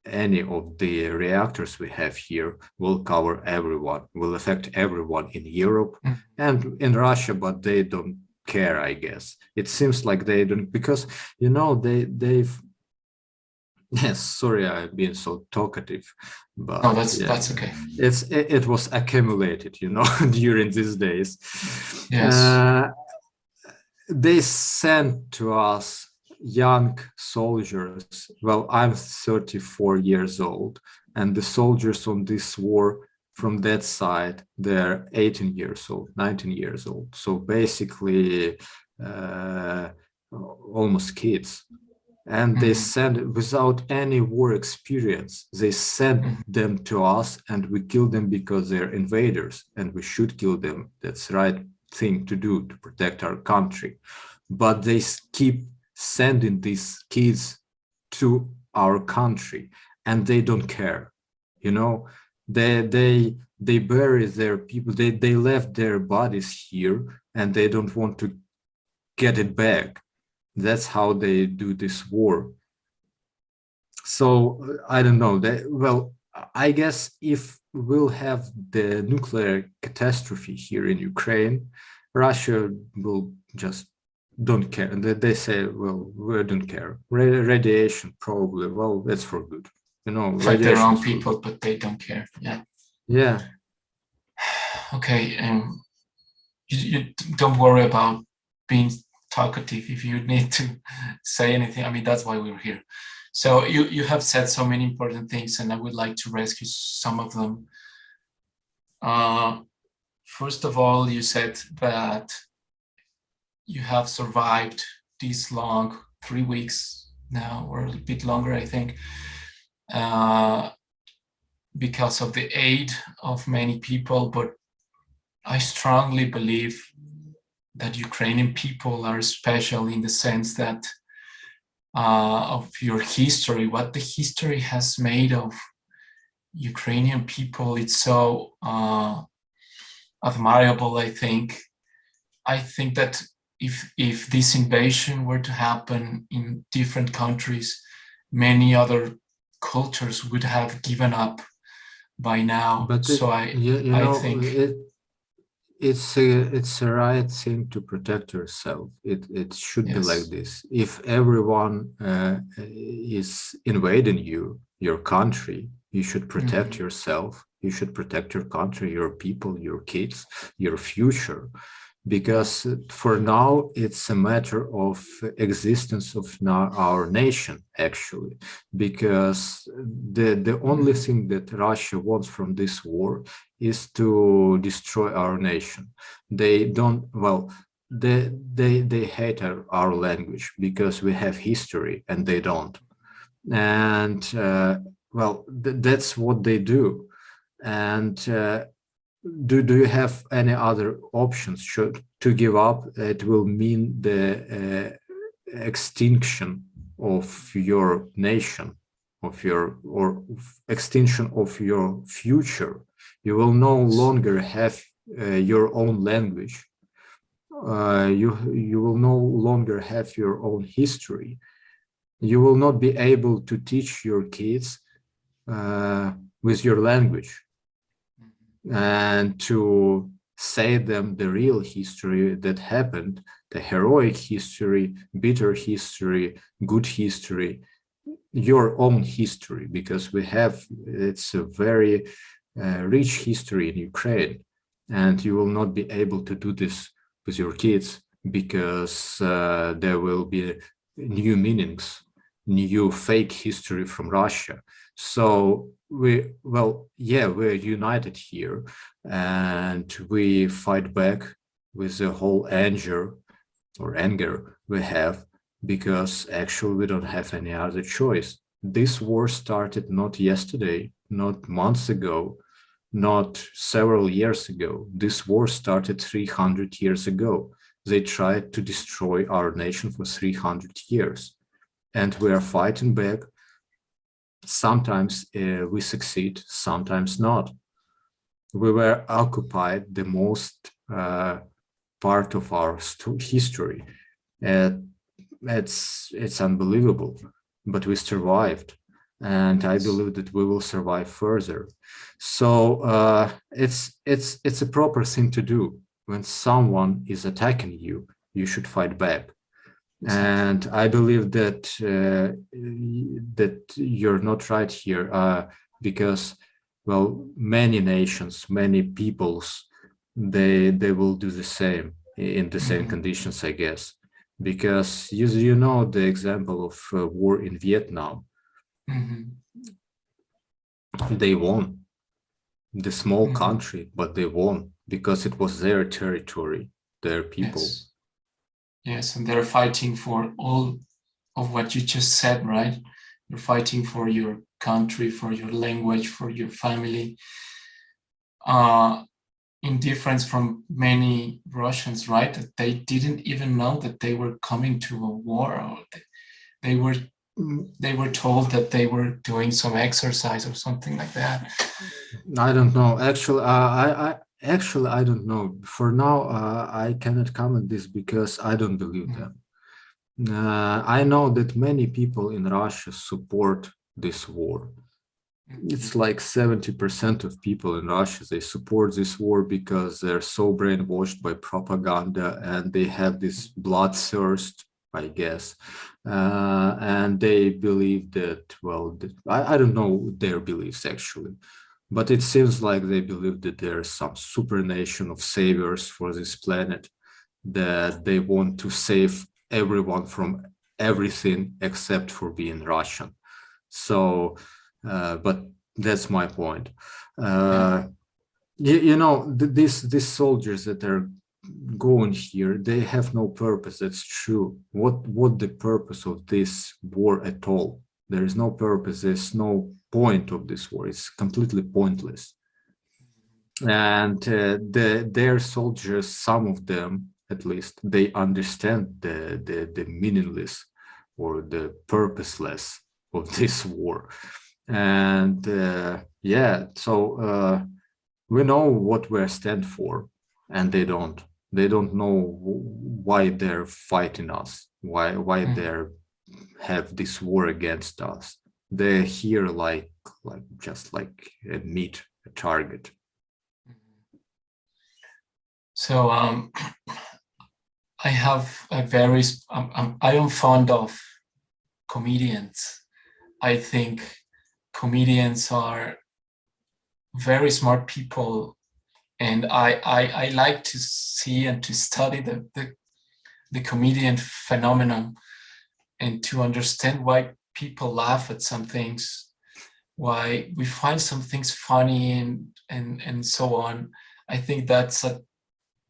any of the reactors we have here will cover everyone, will affect everyone in Europe mm. and in Russia, but they don't care, I guess. It seems like they don't, because, you know, they, they've, yes, sorry, I've been so talkative, but oh, that's, yeah, that's okay. It's, it, it, was accumulated, you know, during these days. Yes. Uh, they sent to us young soldiers. Well, I'm 34 years old, and the soldiers on this war from that side, they're 18 years old, 19 years old. So basically, uh, almost kids. And they mm-hmm. send without any war experience, they send mm-hmm. them to us and we kill them because they're invaders and we should kill them. That's the right thing to do to protect our country. But they keep sending these kids to our country and they don't care you know? They they they bury their people they they left their bodies here and they don't want to get it back. That's how they do this war. So i don't know that well i guess if we'll have the nuclear catastrophe here in ukraine russia will just don't care. They, they say, well, we don't care. radiation, probably. Well, that's for good. You know, like their own people, but they don't care. Yeah. Yeah. Okay. Um, you, you don't worry about being talkative if you need to say anything. I mean, that's why we're here. So you, you have said so many important things and I would like to rescue some of them. Uh, first of all, you said that you have survived this long, three weeks now, or a bit longer, I think, uh, because of the aid of many people. But I strongly believe that Ukrainian people are special in the sense that uh, of your history, what the history has made of Ukrainian people, it's so uh, admirable, I think. I think that if, if this invasion were to happen in different countries, many other cultures would have given up by now. But so it, I, you, you I know, think it, it's a it's a right thing to protect yourself. It it should yes. be like this. If everyone uh, is invading you, your country, you should protect mm -hmm. yourself. You should protect your country, your people, your kids, your future because for now it's a matter of existence of our nation actually because the the only thing that russia wants from this war is to destroy our nation. They don't well they they they hate our, our language because we have history and they don't. And uh, well th that's what they do. And uh, do, do you have any other options? Should to give up it will mean the uh, extinction of your nation of your or extinction of your future. You will no longer have uh, your own language. Uh, you you will no longer have your own history. You will not be able to teach your kids uh, with your language and to say them the real history that happened, the heroic history, bitter history, good history, your own history, because we have, it's a very uh, rich history in Ukraine, and you will not be able to do this with your kids because uh, there will be new meanings, new fake history from Russia. So we, well, yeah, we're united here and we fight back with the whole anger or anger we have because actually we don't have any other choice. This war started not yesterday, not months ago, not several years ago. This war started 300 years ago. they tried to destroy our nation for 300 years and we are fighting back sometimes uh, we succeed sometimes not we were occupied the most uh, part of our history and it's it's unbelievable but we survived and I believe that we will survive further. So uh, it's it's it's a proper thing to do. When someone is attacking you, you should fight back. And I believe that uh, that you're not right here uh, because, well, many nations, many peoples, they they will do the same in the same mm -hmm. conditions, I guess. Because you, you know the example of uh, war in Vietnam Mm -hmm. They won. The small mm -hmm. country, but they won because it was their territory, their people. Yes. Yes, and they're fighting for all of what you just said, right? You're fighting for your country, for your language, for your family. Uh, in difference from many Russians, right? That they didn't even know that they were coming to a war or they, they were they were told that they were doing some exercise or something like that. I don't know. Actually, uh, I, I actually I don't know. For now, uh, I cannot comment this because I don't believe mm. them. Uh, I know that many people in Russia support this war. It's mm-hmm. like 70% of people in Russia, they support this war because they're so brainwashed by propaganda and they have this bloodthirst I guess. Uh, and they believe that, well, I, I don't know their beliefs actually, but it seems like they believe that there's some super nation of saviors for this planet, that they want to save everyone from everything except for being Russian. So, uh, but that's my point. Uh, you, you know, th these these soldiers that are going here they have no purpose that's true what what the purpose of this war at all there is no purpose there's no point of this war. It's completely pointless. And uh, the their soldiers some of them at least they understand the the, the meaningless or the purposeless of this war. And uh, yeah so uh, we know what we stand for and they don't. They don't know why they're fighting us why why mm. they have this war against us they're here like like just like a meat a target. So um i have a very um, i am fond of comedians. I think comedians are very smart people and I, I, I like to see and to study the, the, the comedian phenomenon and to understand why people laugh at some things, why we find some things funny and, and, and so on. I think that's a,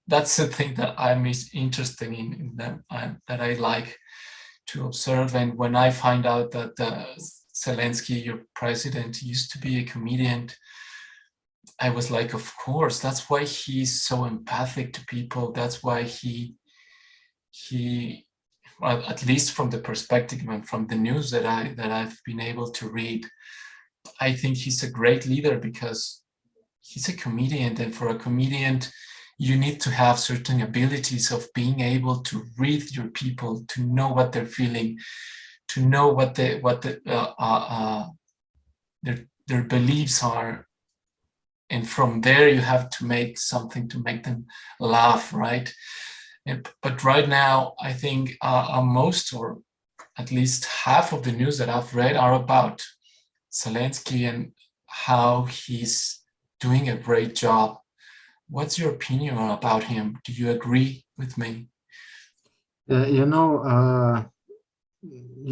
that's the thing that I'm interested in, in them, uh, that I like to observe. And when I find out that uh, Zelensky, your president, used to be a comedian, I was like, of course, that's why he's so empathic to people. That's why he, he, at least from the perspective and from the news that I that I've been able to read, I think he's a great leader because he's a comedian, and for a comedian, you need to have certain abilities of being able to read your people, to know what they're feeling, to know what the what the uh, uh, uh, their their beliefs are, and from there you have to make something to make them laugh right but right now i think uh, uh, most or at least half of the news that i've read are about zelensky and how he's doing a great job. What's your opinion about him? Do you agree with me? Uh, you know uh,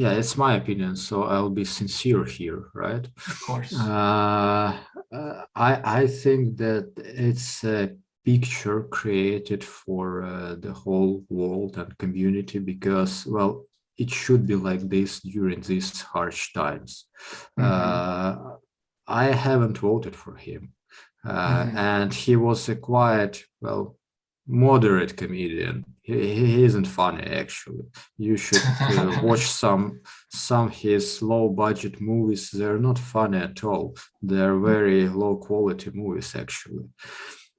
yeah it's my opinion so i'll be sincere here right? Of course. Uh, uh, i i think that it's a picture created for uh, the whole world and community because well it should be like this during these harsh times mm -hmm. i haven't voted for him mm -hmm. and he was a quiet well moderate comedian. He, he isn't funny actually. You should uh, watch some some his low budget movies. They're not funny at all. They're very low quality movies actually.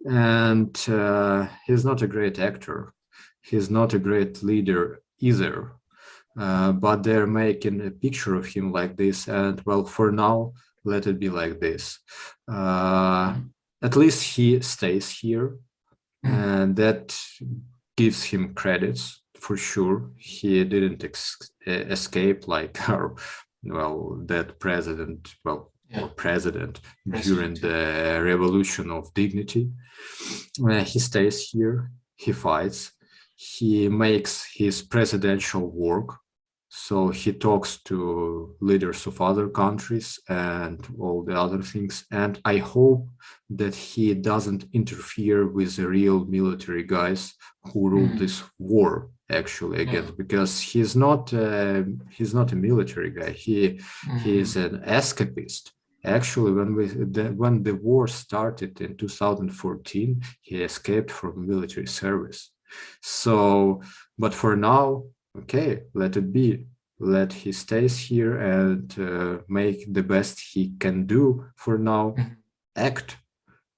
And uh, he's not a great actor. He's not a great leader either. Uh, but they're making a picture of him like this. And well, for now, let it be like this. Uh, at least he stays here and that gives him credits for sure. He didn't escape like our well that president well yeah. or president, president, during the revolution of dignity. Uh, he stays here. He fights. He makes his presidential work so he talks to leaders of other countries and all the other things. And I hope that he doesn't interfere with the real military guys who rule mm. this war actually again, yeah. because he's not uh, he's not a military guy. He mm -hmm. he is an escapist. Actually, when we the, when the war started in 2014, he escaped from military service. So, but for now, okay, let it be. Let he stays here and uh, make the best he can do for now, mm-hmm. act.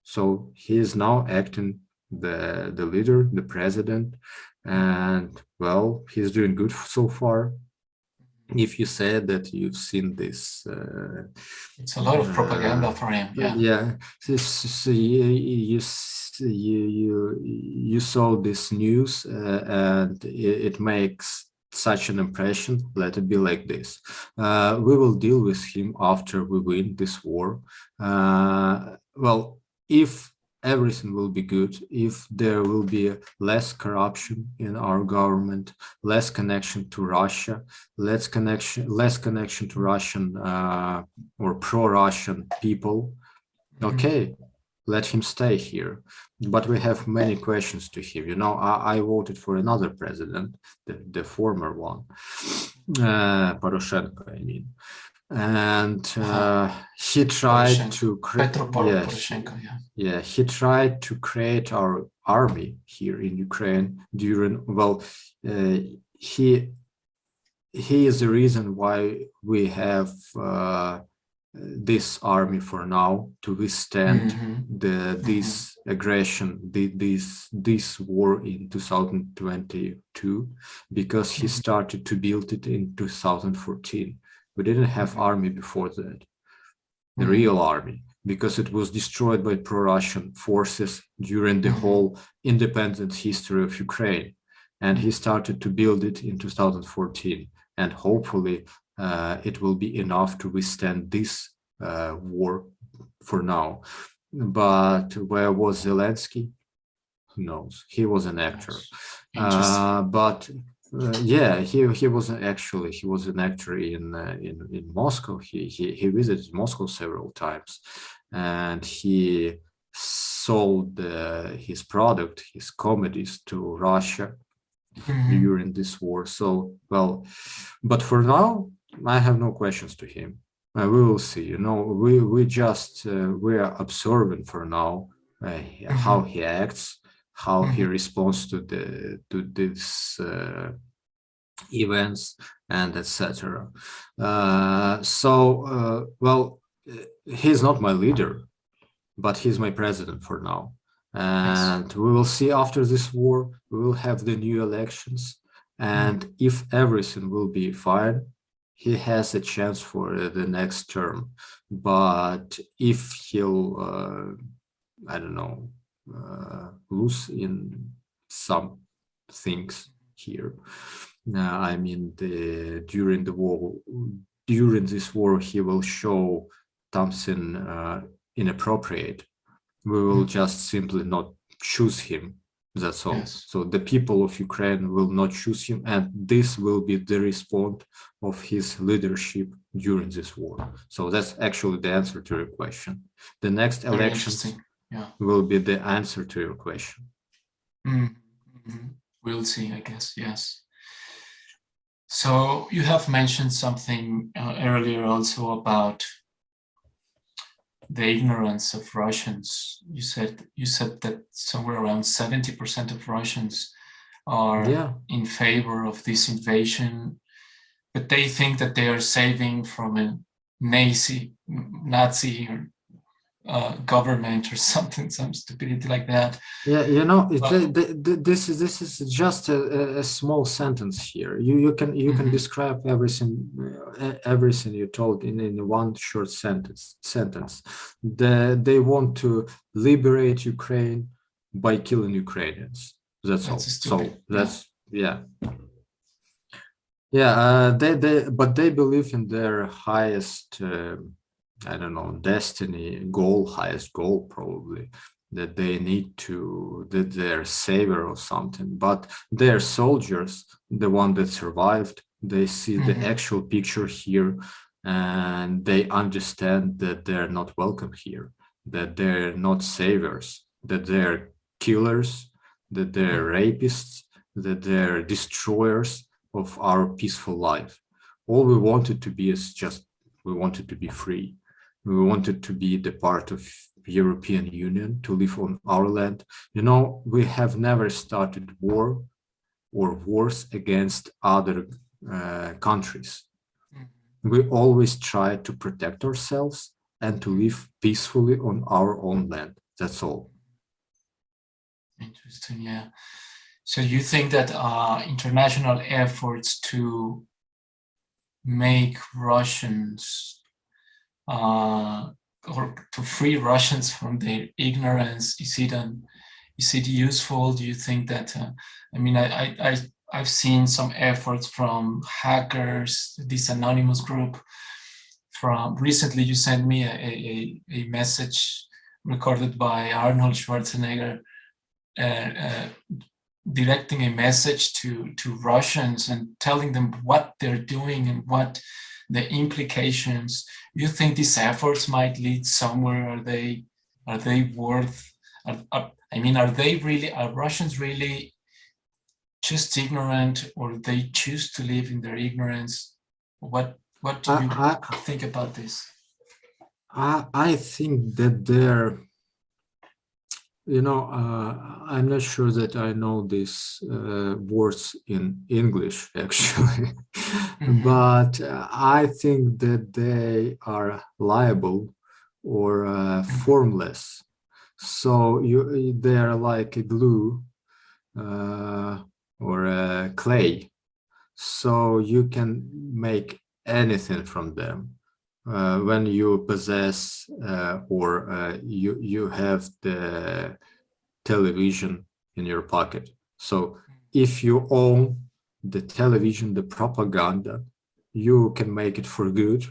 So he is now acting the, the leader, the president, and well, he's doing good so far. If you said that you've seen this, uh, it's a lot of propaganda uh, for him. Yeah, yeah. So, so you, you you you saw this news uh, and it, it, makes such an impression let it be like this uh, we will deal with him after we win this war uh, well if everything will be good if there will be less corruption in our government less connection to russia less connection less connection to russian uh, or pro-russian people mm-hmm. okay let him stay here. But we have many questions to him. You know, I, I voted for another president, the, the former one, uh, Poroshenko, I mean. And uh, he tried to create, yes, yeah. yeah, he tried to create our army here in Ukraine during, well, uh, he he is the reason why we have uh, this army for now to withstand mm -hmm. the this mm -hmm. aggression the, this this war in 2022 because he mm-hmm. started to build it in 2014 we didn't have mm-hmm. army before that the mm -hmm. real army because it was destroyed by pro-russian forces during the mm-hmm. whole independent history of ukraine and he started to build it in 2014 and hopefully uh, it will be enough to withstand this uh, war for now. But where was Zelensky? Who knows? He was an actor. Uh, but uh, yeah, he he was actually he was an actor in uh, in in Moscow. He he he visited Moscow several times, and he sold uh, his product, his comedies to Russia mm -hmm. during this war. So well, but for now, I have no questions to him. Uh, we will see. You know, we we just uh, we are observing for now uh, mm-hmm. how he acts, how he mm-hmm. responds to the to these uh, events and etc. Uh, so, uh, well, he's not my leader, but he's my president for now. And we will see after this war, we will have the new elections. And mm -hmm. if everything will be fine, he has a chance for the next term. But if he'll, uh, I don't know, uh, lose in some things here, uh, I mean, the, during the war, during this war, he will show Thompson uh, inappropriate. We will mm. just simply not choose him that's all. Yes. So the people of Ukraine will not choose him, and this will be the response of his leadership during this war. So that's actually the answer to your question. The next Very elections yeah. will be the answer to your question. Mm -hmm. We'll see, I guess, yes. So you have mentioned something uh, earlier also about the ignorance of Russians. You said you said that somewhere around 70% of Russians are Yeah, in favor of this invasion, but they think that they are saving from a Nazi, Nazi or uh, government or something, some stupidity like that. yeah, you know, Well- the- the- this is this is just a, a- small sentence here. You you can you can Mhm. describe everything uh, everything you told in in one short sentence sentence. The, they want to liberate Ukraine by killing Ukrainians. That's all. So that's yeah. Yeah, uh, they they but they believe in their highest uh, I don't know destiny goal, highest goal probably that they need to that they're savior or something. But their soldiers, the one that survived, they see the Mhm. actual picture here and they understand that they're not welcome here, that they're not saviors, that they're killers, that they're rapists, that they're destroyers of our peaceful life. All we wanted to be is just we wanted to be free. We wanted to be the part of European Union, to live on our land. You know, we have never started war or wars against other uh, countries. We always try to protect ourselves and to live peacefully on our own land. That's all. Interesting, yeah. So you think that uh, international efforts to make Russians uh, or to free Russians from their ignorance is it an, is it useful? Do you think that uh, I mean I, I I've seen some efforts from hackers, this anonymous group. From recently, you sent me a, a, a message recorded by Arnold Schwarzenegger uh, uh, directing a message to to Russians and telling them what they're doing and what the implications. You think these efforts might lead somewhere? Are they are they worth? Are, are, I mean, are they really? Are Russians really just ignorant, or they choose to live in their ignorance? What what do you I, I, think about this? I, I think that there, you know, uh, I'm not sure that I know these uh, words in English actually, Mhm. but uh, I think that they are liable or uh, formless. So you, they are like a glue uh, or a clay. So you can make anything from them uh, when you possess uh, or uh, you you have the television in your pocket. So if you own the television, the propaganda, you can make it for good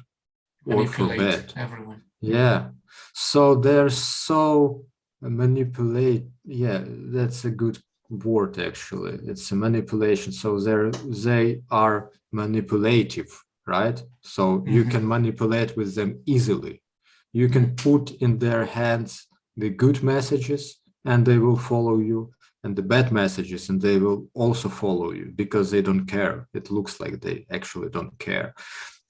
or for bad. everyone. Yeah. So they're so manipulate. Yeah, that's a good word actually. It's a manipulation. So they're they are manipulative, right? So you Mhm. can manipulate with them easily. You can put in their hands the good messages and they will follow you and the bad messages and they will also follow you because they don't care. It looks like they actually don't care.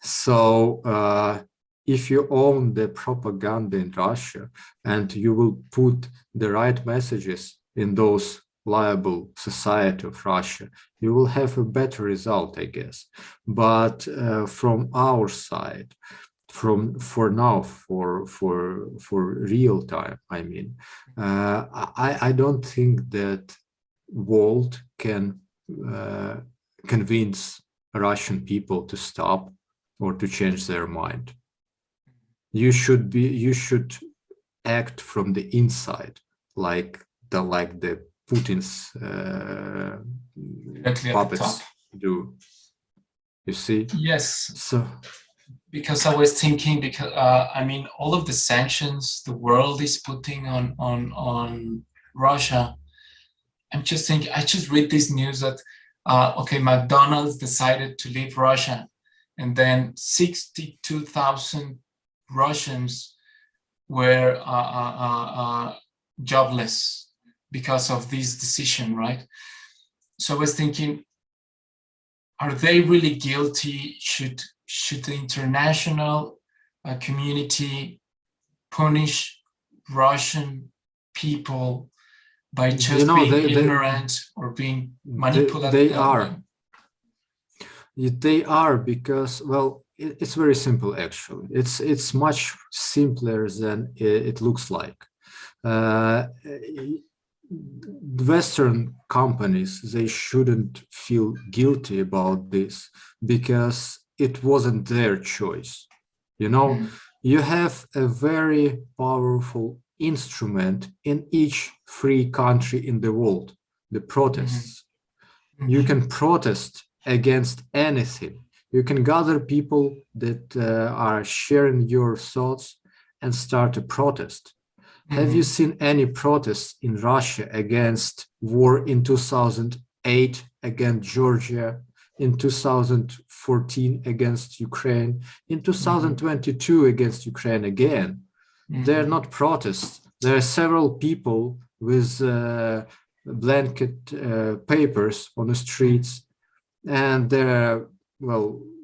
So uh, if you own the propaganda in Russia and you will put the right messages in those liable society of Russia, you will have a better result, I guess. But uh, from our side, from for now, for for for real time, I mean, uh, I I don't think that world can uh, convince Russian people to stop or to change their mind you should be you should act from the inside like the like the putin's uh, Directly at the puppets do you see Yes, so because I was thinking because uh, I mean all of the sanctions the world is putting on on on Russia. I'm just thinking. I just read this news that uh, okay, McDonald's decided to leave Russia, and then sixty-two thousand Russians were uh, uh, uh, uh, jobless because of this decision, right? So I was thinking, are they really guilty? Should should the international uh, community punish Russian people by You just know, being they- they- ignorant or being manipulated? they that are. They are because, well, it- it's very simple actually. It's it's much simpler than i- it looks like. Uh, Western companies, they shouldn't feel guilty about this because it wasn't their choice. You know, Mm. you have a very powerful instrument in each free country in the world, the protests you Mhm. can protest against anything you can gather people that uh, are sharing your thoughts and start a protest have you Mhm. seen any protests in russia against war in 2008 against georgia in 2014 against ukraine in 2022 against ukraine again they're Mhm. not protests. There are several people with uh, blanket uh, papers on the streets, and they're well Incarcerated.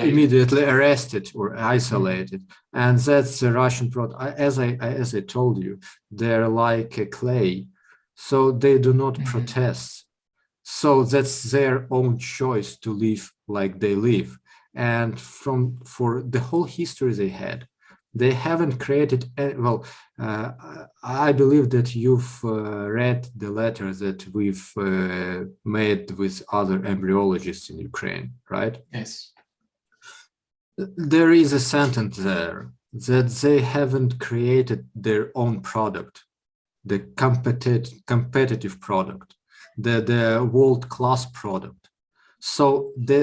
Immediately arrested or isolated. And that's the Russian protest. As I as I told you, they're like a clay, so they do not Mhm. protest. So that's their own choice to live like they live. And from for the whole history they had, they haven't created a- well uh, i believe that you've uh, read the letter that we've uh, made with other embryologists in ukraine right Yes. there is a sentence there that they haven't created their own product the competitive competitive product the the world-class product so the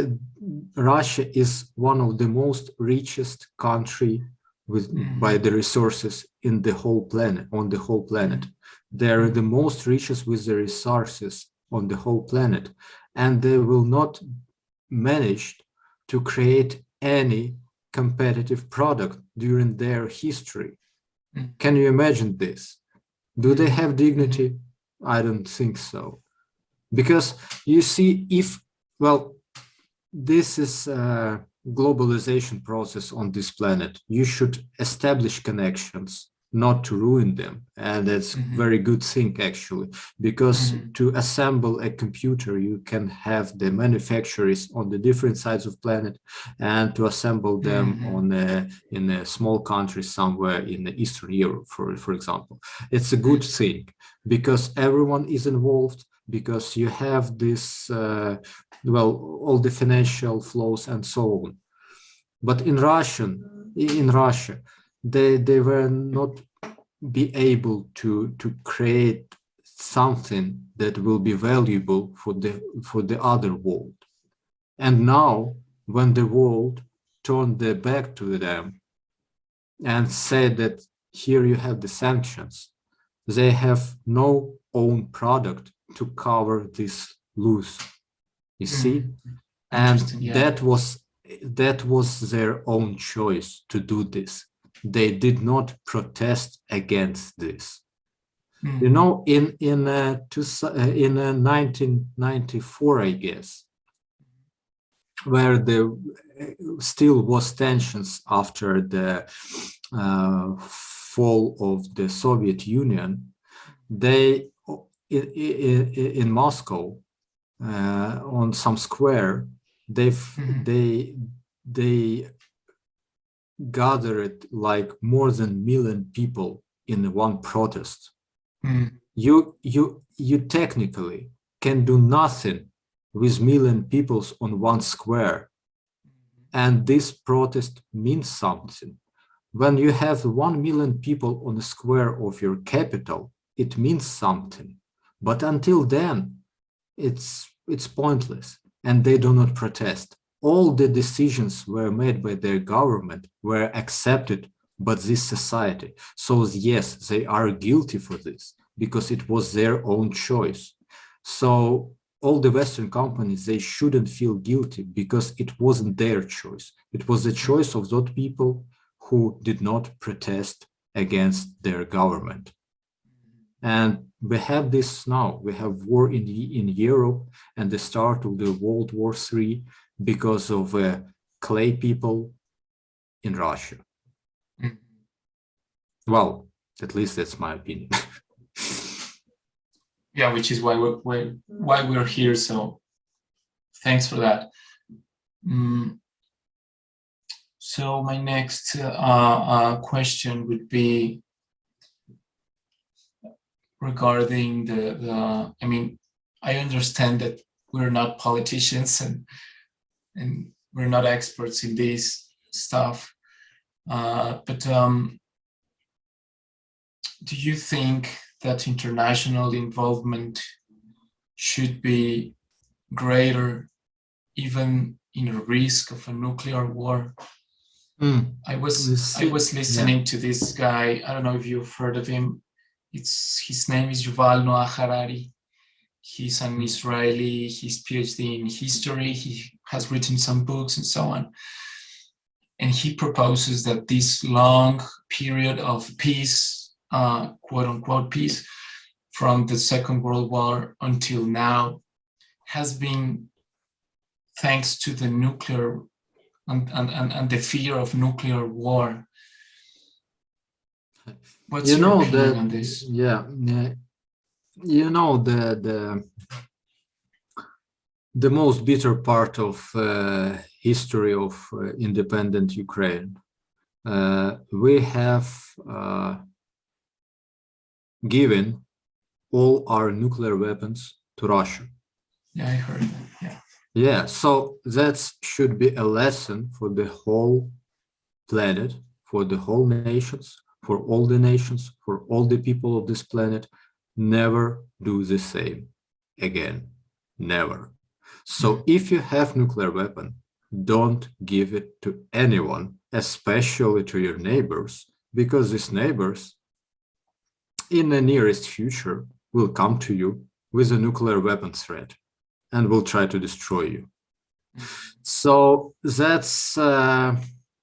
russia is one of the most richest country with Mhm. by the resources in the whole planet on the whole planet. They're the most richest with the resources on the whole planet and they will not manage to create any competitive product during their history. Mm. can you imagine this? Do they have dignity? I don't think so. Because you see if well this is a globalization process on this planet you should establish connections not to ruin them and that's Mhm. very good thing actually because Mhm. to assemble a computer you can have the manufacturers on the different sides of planet and to assemble them Mhm. on a, in a small country somewhere in the eastern europe for for example it's a good thing because everyone is involved because you have this uh, well all the financial flows and so on. But in russian in russia they they were not be able to to create something that will be valuable for the for the other world. And now when the world turned their back to them and said that here you have the sanctions they have no own product to cover this loss you see Mhm. and yeah. that was that was their own choice to do this they did not protest against this Mhm. you know in in uh, two, uh, in uh, 1994 i guess where there uh, still was tensions after the uh, fall of the soviet union they in, in, in moscow uh, on some square they've Mhm. they they gathered like more than million people in one protest Mhm. you you you technically can do nothing with million peoples on one square and this protest means something when you have 1 million people on the square of your capital it means something but until then it's it's pointless. And they do not protest. All the decisions were made by their government were accepted by this society. So yes they are guilty for this because it was their own choice. So all the western companies they shouldn't feel guilty because it wasn't their choice. It was the choice of those people who did not protest against their government. And we have this now we have war in in europe and the start of the world war three because of uh, clay people in russia Mhm. Well, at least that's my opinion. Yeah, which is why we're why, why we're here. So thanks for that. Mm. So my next uh, uh, question would be regarding the, the, I mean, I understand that we're not politicians and, and we're not experts in this stuff. Uh, but um, do you think that international involvement should be greater even in a risk of a nuclear war? Mm, I was I was listening to this guy. I don't know if you've heard of him. It's his name is Yuval Noah Harari. He's an Israeli. He's PhD in history. He has written some books and so on. And he proposes that this long period of peace, uh, quote unquote peace, from the Second World War until now, has been thanks to the nuclear and, and, and, and the fear of nuclear war. What's you know on this? yeah, yeah you know the the the most bitter part of uh, history of uh, independent Ukraine. Uh, we have uh, given all our nuclear weapons to Russia. Yeah, I heard that. Yeah. Yeah, so that should be a lesson for the whole planet, for the whole nations, for all the nations, for all the people of this planet. Never do the same again. Never. So if you have nuclear weapon, don't give it to anyone, especially to your neighbors, because these neighbors in the nearest future will come to you with a nuclear weapon threat and will try to destroy you. So that's, uh,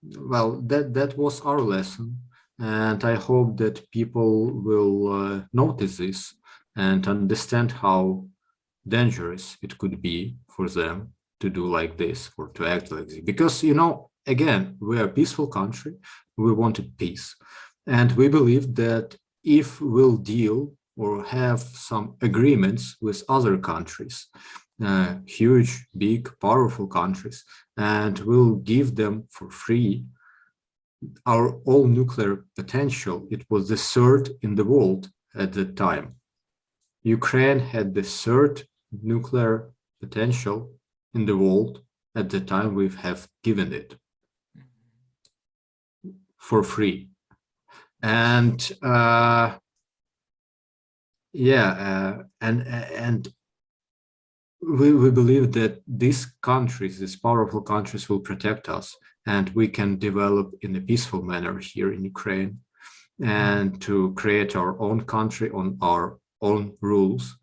well, that, that was our lesson. And I hope that people will uh, notice this and understand how dangerous it could be for them to do like this or to act like this. Because, you know, again, we are a peaceful country. We wanted peace. And we believe that if we'll deal or have some agreements with other countries, uh, huge, big, powerful countries, and we'll give them for free our all nuclear potential. It was the third in the world at the time. Ukraine had the third nuclear potential in the world at the time we have given it for free. And uh, yeah, uh, and and we, we believe that these countries, these powerful countries will protect us and we can develop in a peaceful manner here in Ukraine and to create our own country on our own rules.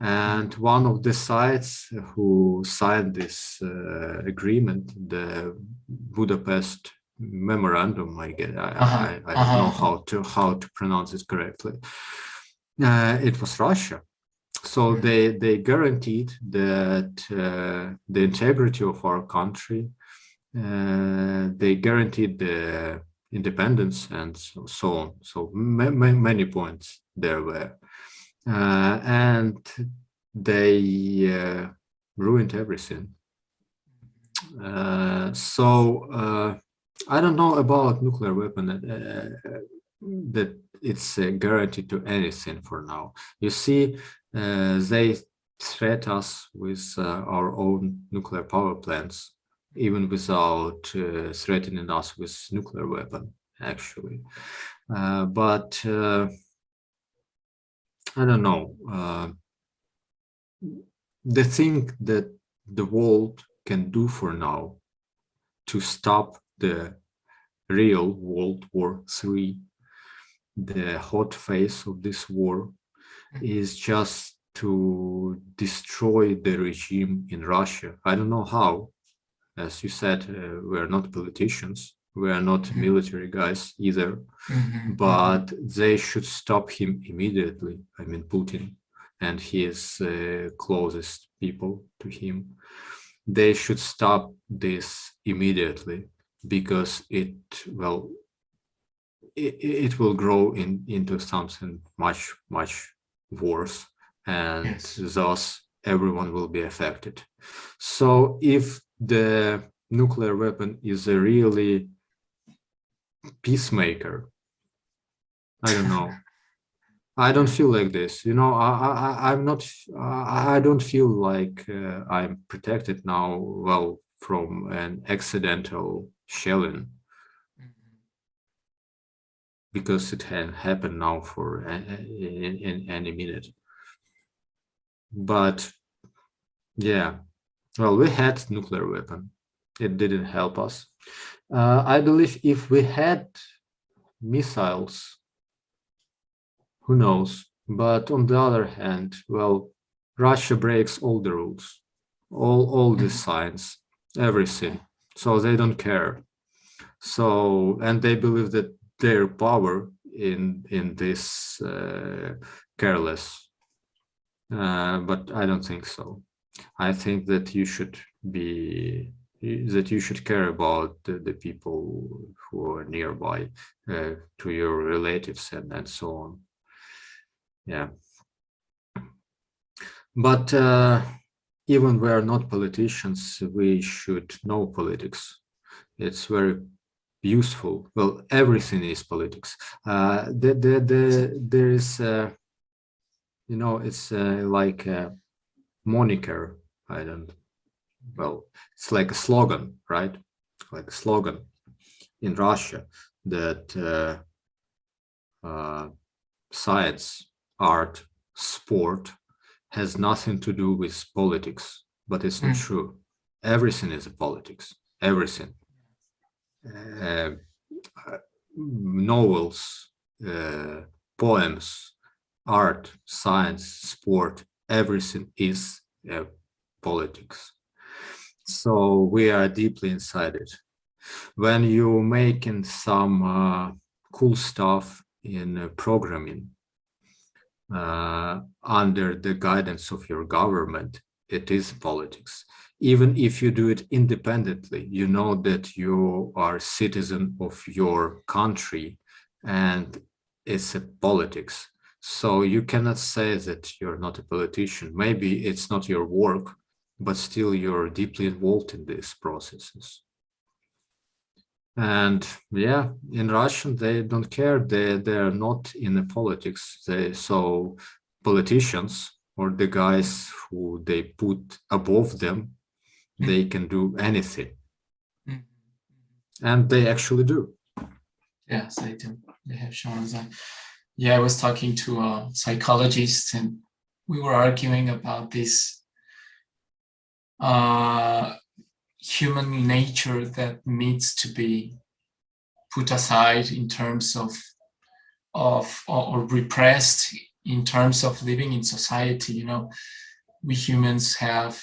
And one of the sides who signed this uh, agreement, the Budapest memorandum, I get, I, Uh-huh, I, I don't know uh-huh. how to how to pronounce it correctly. Uh, it was Russia. So Mm. they they guaranteed that uh, the integrity of our country. Uh, they guaranteed the independence and so, on. So ma ma many points there were, uh, and they uh, ruined everything. Uh, so uh, I don't know about nuclear weapon uh, that it's a guarantee to anything for now. You see, they threat us with our own nuclear power plants, even without uh, threatening us with nuclear weapon, actually. Uh, but uh, I don't know. Uh, the thing that the world can do for now to stop the real World War III, the hot phase of this war, is just to destroy the regime in Russia. I don't know how. As you said, uh, we're not politicians. We are not Mhm. military guys either, Mhm, but they should stop him immediately. I mean, Putin and his uh, closest people to him. They should stop this immediately because it, well, it, it will grow in into something much much worse and Yes. thus everyone will be affected so if the nuclear weapon is a really peacemaker. I don't know. I don't feel like this you know i i i'm not i don't feel like uh, i'm protected now well from an accidental shelling. Because it can happen now for in any minute. But yeah, well, we had nuclear weapon. It didn't help us. Uh, I believe if we had missiles, who knows? But on the other hand, well, Russia breaks all the rules, all all the Mhm. signs, everything. So they don't care. So and they believe that their power in in this uh, careless uh, but i don't think so i think that you should be that you should care about the, the people who are nearby uh, to your relatives and and so on yeah but uh, even we are not politicians we should know politics it's very useful. Well, everything is politics. Uh, the, the, the, there is, uh, you know, it's uh, like a moniker. I don't, well, it's like a slogan, right? Like a slogan in Russia that uh, uh, science, art, sport has nothing to do with politics, but it's not Mm. true. Everything is a politics, everything uh, uh, novels, uh, poems, art, science, sport, everything is uh, politics. So we are deeply inside it. When you're making some uh, cool stuff in uh, programming uh, under the guidance of your government, it is politics even if you do it independently, you know that you are citizen of your country and it's a politics. So you cannot say that you're not a politician. Maybe it's not your work, but still you're deeply involved in these processes. And yeah, in Russian, they don't care. They, they're not in the politics. They, so politicians or the guys who they put above them they can do anything Mhm. and they actually do Yes, they do. They have shown us that. Yeah, I was talking to a psychologist and we were arguing about this uh, human nature that needs to be put aside in terms of of or, or repressed in terms of living in society. You know, we humans have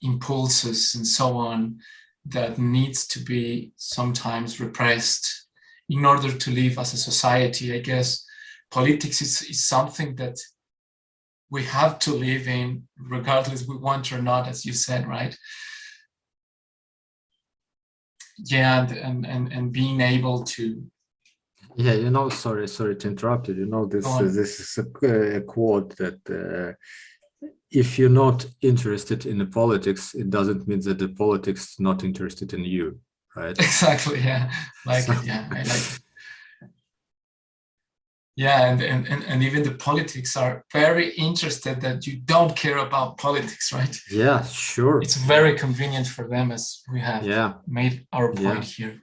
impulses and so on that needs to be sometimes repressed in order to live as a society. I guess politics is, is something that we have to live in regardless we want or not, as you said, right? Yeah, and and and, and being able to yeah you know sorry sorry to interrupt you you know this uh, this is a, a quote that uh, if you're not interested in the politics it doesn't mean that the politics not interested in you right? Exactly yeah. Like So- yeah I like yeah and, and and and even the politics are very interested that you don't care about politics right? Yeah sure. It's very convenient for them as we have yeah. made our Yeah. point here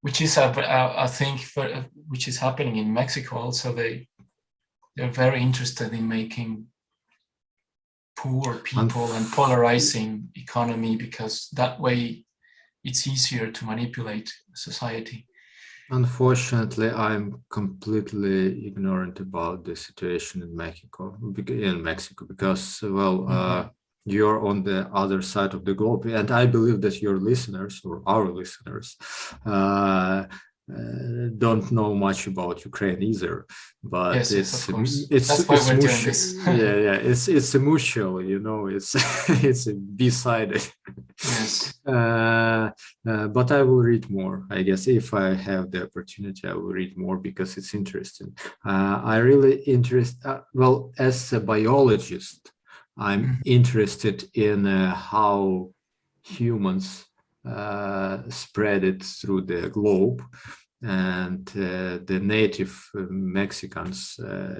which is a, a, a thing for, uh, which is happening in mexico also. They they're very interested in making poor people and polarizing economy because that way it's easier to manipulate society. Unfortunately, I'm completely ignorant about the situation in Mexico, in Mexico, because well, uh, you're on the other side of the globe, and I believe that your listeners or our listeners uh, uh, don't know much about Ukraine either, but Yes, it's it's That's it's we're doing mutual. this. yeah, yeah, it's it's a mutual, you know, it's it's a B-sided. Yes. Uh, uh, but I will read more. I guess if I have the opportunity, I will read more because it's interesting. Uh, I really interest. Uh, well, as a biologist, I'm Mhm. interested in uh, how humans spread it through the globe and uh, the native uh, Mexicans uh,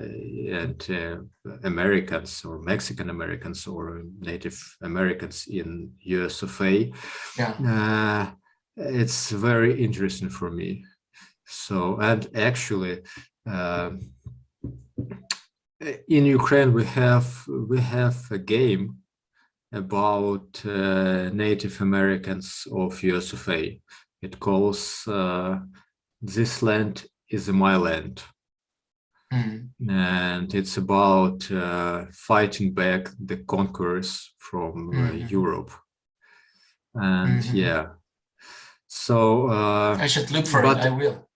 and uh, Americans or Mexican Americans or Native Americans in US of A. Yeah. Uh, it's very interesting for me. So, and actually, in Ukraine, we have we have a game about uh, Native Americans of US of A. It calls uh, "This Land is My Land," Mm. and it's about uh, fighting back the conquerors from uh, Mhm. Europe. And Mhm. yeah, so uh, I should look for but- it. I will.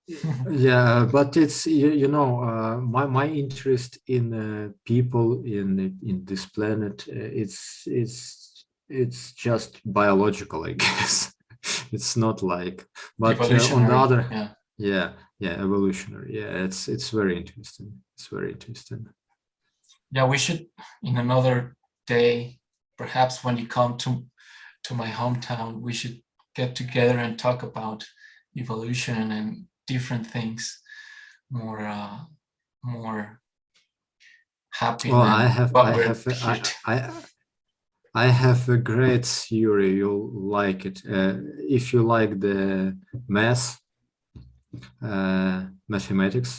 Yeah but it's you, you know uh, my my interest in uh, people in in this planet uh, it's it's it's just biological i guess. It's not like but uh, on the other yeah. yeah yeah evolutionary. Yeah it's it's very interesting. It's very interesting. Yeah we should in another day perhaps when you come to to my hometown we should get together and talk about evolution and different things more uh more happy well i have i have I, I i have a great theory you'll like it uh, if you like the math uh mathematics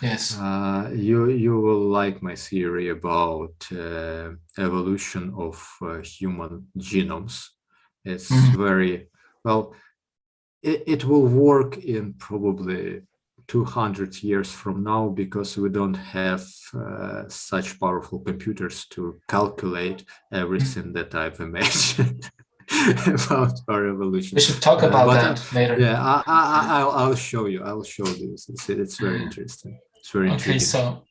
yes Uh, you you will like my theory about uh, evolution of uh, human genomes. It's Mhm. very well. It, it will work in probably 200 years from now because we don't have uh, such powerful computers to calculate everything that I've imagined about our evolution. we should talk Uh, about but, that later Yeah, I, I, I- I'll, I'll show you. I'll show you. It's, it's very interesting. It's very okay intriguing. so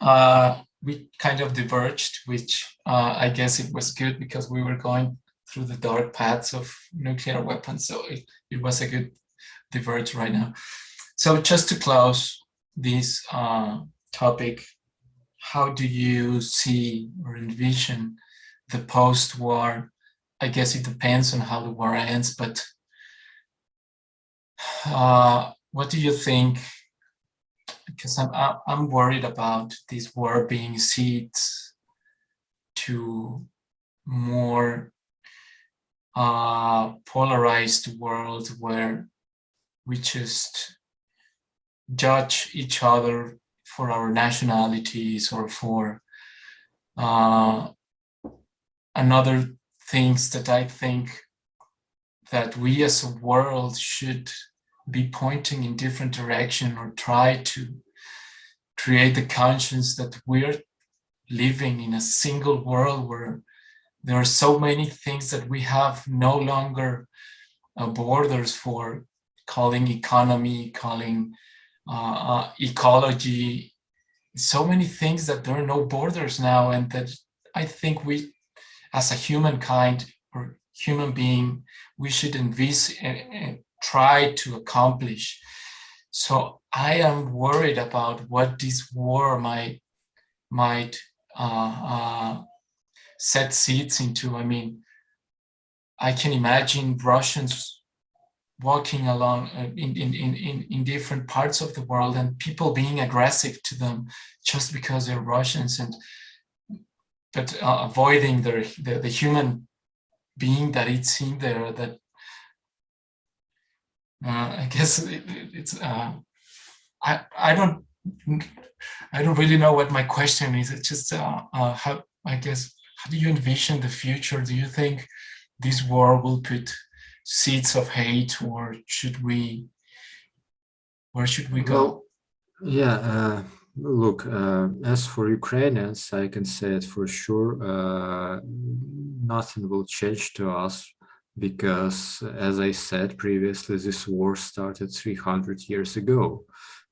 uh we kind of diverged which uh i guess it was good because we were going through the dark paths of nuclear weapons so it, it was a good diverge right now. So just to close this uh topic how do you see or envision the post-war? I guess it depends on how the war ends but uh what do you think? Because I'm I'm worried about this war being seeds to more uh, polarized world where we just judge each other for our nationalities or for uh, another things that I think that we as a world should be pointing in different direction or try to create the conscience that we're living in a single world where there are so many things that we have no longer uh, borders for calling economy, calling uh, uh, ecology, so many things that there are no borders now and that I think we as a humankind or human being, we should envis and try to accomplish. So I am worried about what this war might might uh, uh, set seeds into. I mean, I can imagine Russians walking along uh, in, in, in, in, in different parts of the world and people being aggressive to them just because they're Russians and but uh, avoiding their, the, the human being that it's in there that uh, I guess it, it- it's uh, I I don't I don't really know what my question is. It's just uh, uh, how I guess how do you envision the future? Do you think this war will put seeds of hate, or should we? Where should we go? Well, yeah, uh, look, uh, as for Ukrainians, I can say it for sure, uh, nothing will change to us because as I said previously, this war started 300 years ago.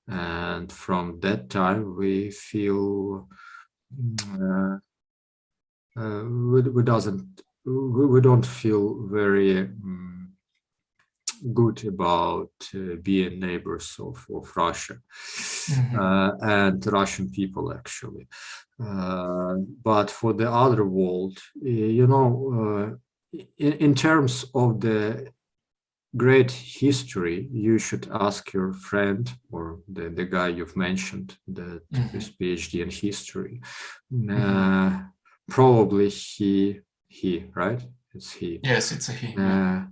And from that time, we feel uh, uh, we, we doesn't we, we don't feel very um, good about uh, being neighbors of, of Russia Mhm. uh, and Russian people actually. Uh, but for the other world, you know, uh, in, in terms of the great history, you should ask your friend or the, the guy you've mentioned that Mhm. is PhD in history. Uh, probably he, he, right? It's he Yes, it's a he. uh,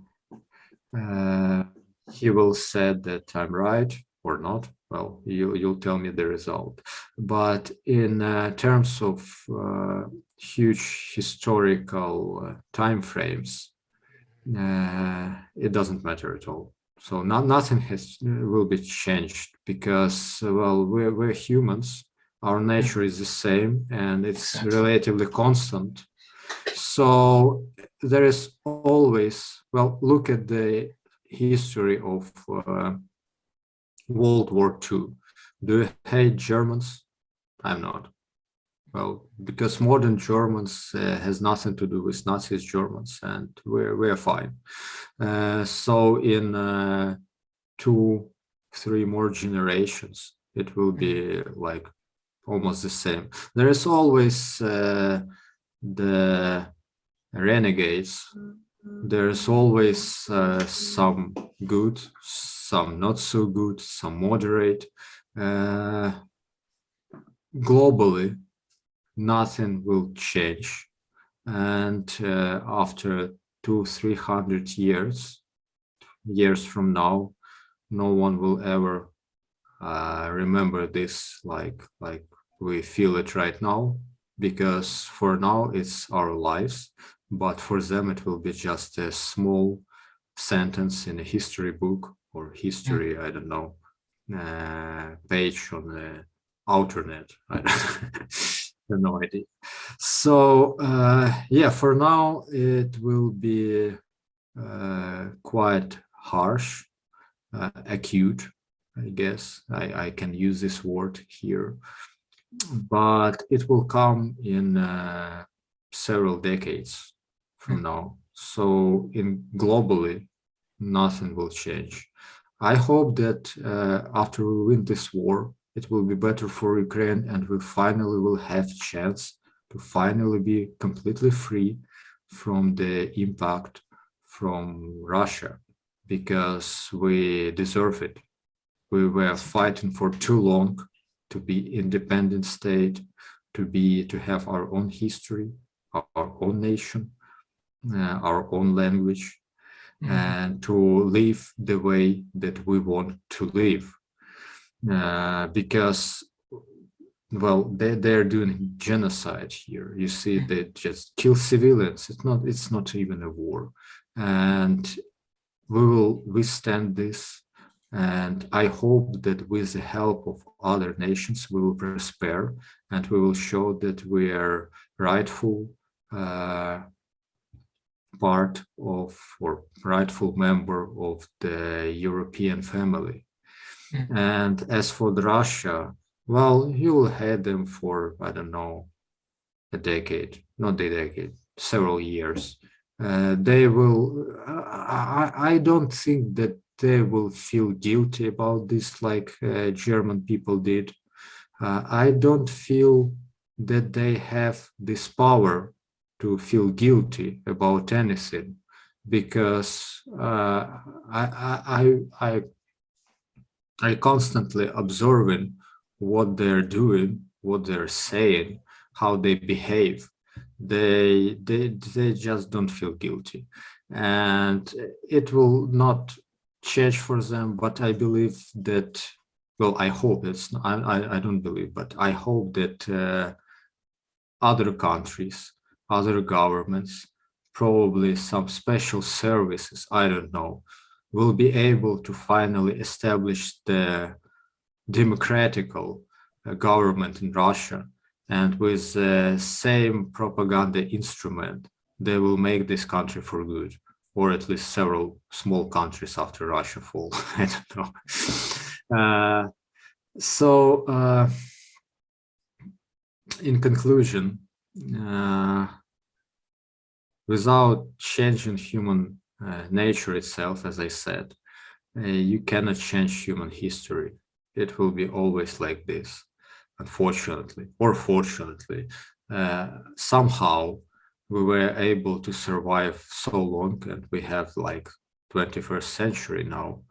uh, he will say that I'm right or not. Well, you, you'll tell me the result. But in uh, terms of uh, huge historical uh, time frames, uh, it doesn't matter at all. So not, nothing has will be changed because, well, we're, we're humans. Our nature is the same and it's relatively constant. So there is always, well, look at the history of uh, World War II. Do you hate Germans? I'm not. Well, because modern Germans uh, has nothing to do with Nazis Germans, and we're we're fine. Uh, so in uh, two, three more generations, it will be like almost the same. There is always uh, the renegades. There's always uh, some good, some not so good, some moderate. Uh, globally, nothing will change. And uh, after two, three hundred years, years from now, no one will ever uh, remember this like like we feel it right now, because for now it's our lives, but for them it will be just a small sentence in a history book or history, I don't know, uh, page on the alternet. I have no idea. So uh, yeah, for now it will be uh, quite harsh, uh, acute, I guess. I, I can use this word here, but it will come in uh, several decades from now. So in globally, nothing will change. I hope that uh, after we win this war, it will be better for Ukraine and we finally will have chance to finally be completely free from the impact from Russia because we deserve it. We were fighting for too long to be independent state, to be to have our own history, our, our own nation, uh, our own language, Mhm. and to live the way that we want to live. Uh, because, well, they, they're doing genocide here. You see, Mhm. they just kill civilians. It's not, it's not even a war. And we will withstand this. And I hope that with the help of other nations, we will prosper and we will show that we are rightful uh, part of or rightful member of the European family. Mhm. And as for Russia, well, you will have them for, I don't know, a decade, not a decade, several years. Uh, they will, I, I don't think that will feel guilty about this like uh, German people did. Uh, I don't feel that they have this power to feel guilty about anything because uh, I, I, I, I constantly observing what they're doing, what they're saying, how they behave. They, they, they just don't feel guilty. And it will not change for them, but I believe that, well, I hope it's, I, I, I don't believe, but I hope that uh, other countries other governments, probably some special services, I don't know, will be able to finally establish the democratical uh, government in Russia. And with the same propaganda instrument, they will make this country for good. Or at least several small countries after Russia fall. I don't know. Uh, so, uh, in conclusion, uh, without changing human uh, nature itself, as I said, uh, you cannot change human history. It will be always like this, unfortunately, or fortunately. Uh, somehow we were able to survive so long and we have like 21st century now.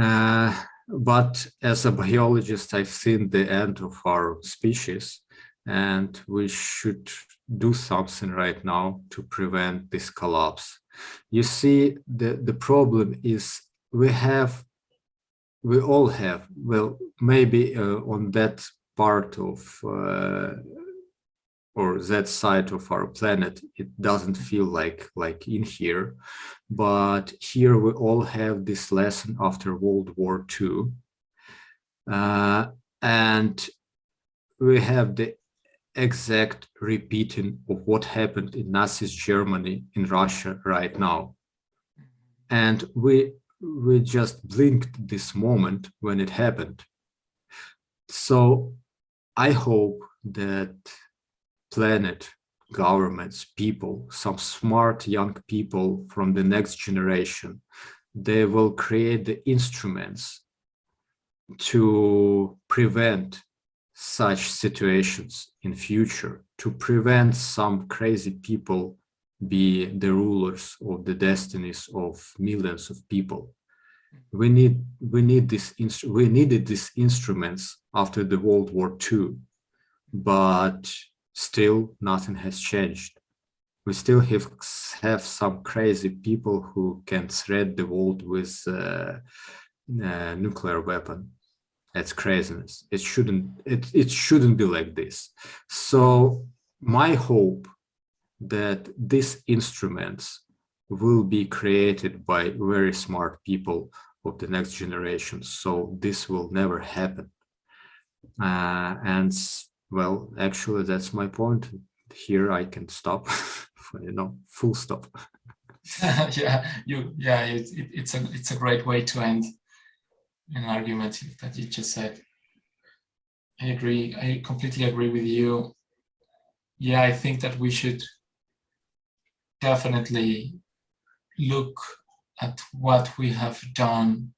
Uh, but as a biologist, I've seen the end of our species and we should do something right now to prevent this collapse. You see, the, the problem is we have, we all have, well, maybe uh, on that part of uh, or that side of our planet, it doesn't feel like like in here. But here we all have this lesson after World War II. Uh, and we have the exact repeating of what happened in Nazi Germany in Russia right now. And we we just blinked this moment when it happened. So I hope that planet, governments, people, some smart young people from the next generation, they will create the instruments to prevent such situations in future, to prevent some crazy people be the rulers of the destinies of millions of people. We need we need this we needed these instruments after the World War II, but still nothing has changed. We still have, have some crazy people who can threat the world with uh, uh, nuclear weapon. That's craziness. It shouldn't, it, it shouldn't be like this. So my hope that these instruments will be created by very smart people of the next generation. So this will never happen. Uh, and well, actually, that's my point. Here I can stop, you know, full stop. yeah, you, yeah, it, it, it's a it's a great way to end an argument that you just said. I agree. I completely agree with you. Yeah, I think that we should definitely look at what we have done.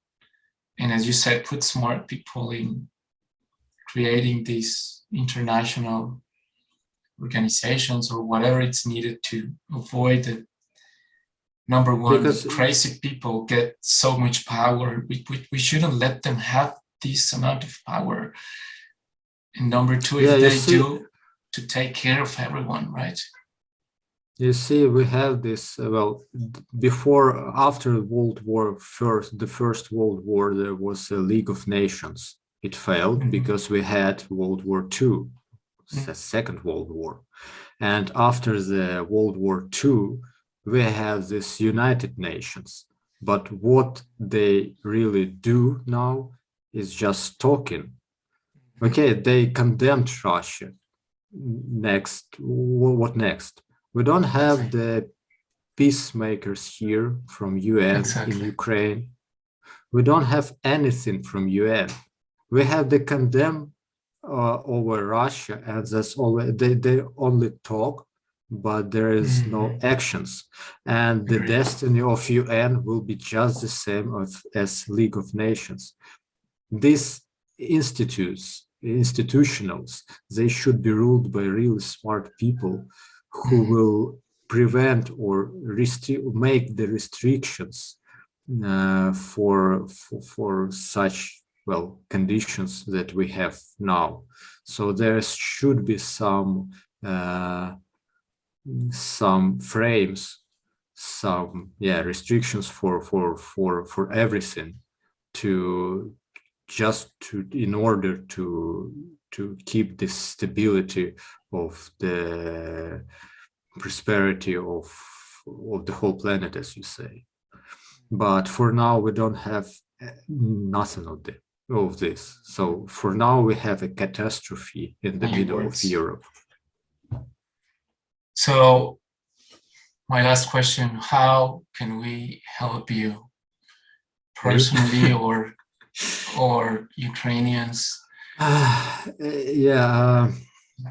And as you said, put smart people in creating these international organizations or whatever it's needed to avoid the number one because, crazy people get so much power. We, we, we shouldn't let them have this amount of power. And number two yeah, if they see, do to take care of everyone right? You see we have this uh, well before after world war first the first world war there was a league of nations it failed mm -hmm. because we had World War II, mm -hmm. the Second World War. And after the World War II, we have this United Nations. But what they really do now is just talking. Okay, they condemned Russia. Next, what next? We don't have the peacemakers here from UN exactly. in Ukraine. We don't have anything from UN we have the condemn uh, over Russia, and that's all they, they only talk, but there is mm -hmm. no mm-hmm. actions. And the destiny of UN will be just the same as, as League of Nations. These institutes, institutionals, they should be ruled by really smart people who mm -hmm. will prevent or make the restrictions uh, for, for, for such well, conditions that we have now. So there should be some uh, some frames, some yeah restrictions for for for for everything to just to in order to to keep this stability of the prosperity of of the whole planet as you say but for now we don't have uh, nothing of that of this. So for now, we have a catastrophe in the middle of Europe. So my last question, how can we help you personally or or Ukrainians? Uh, yeah, uh,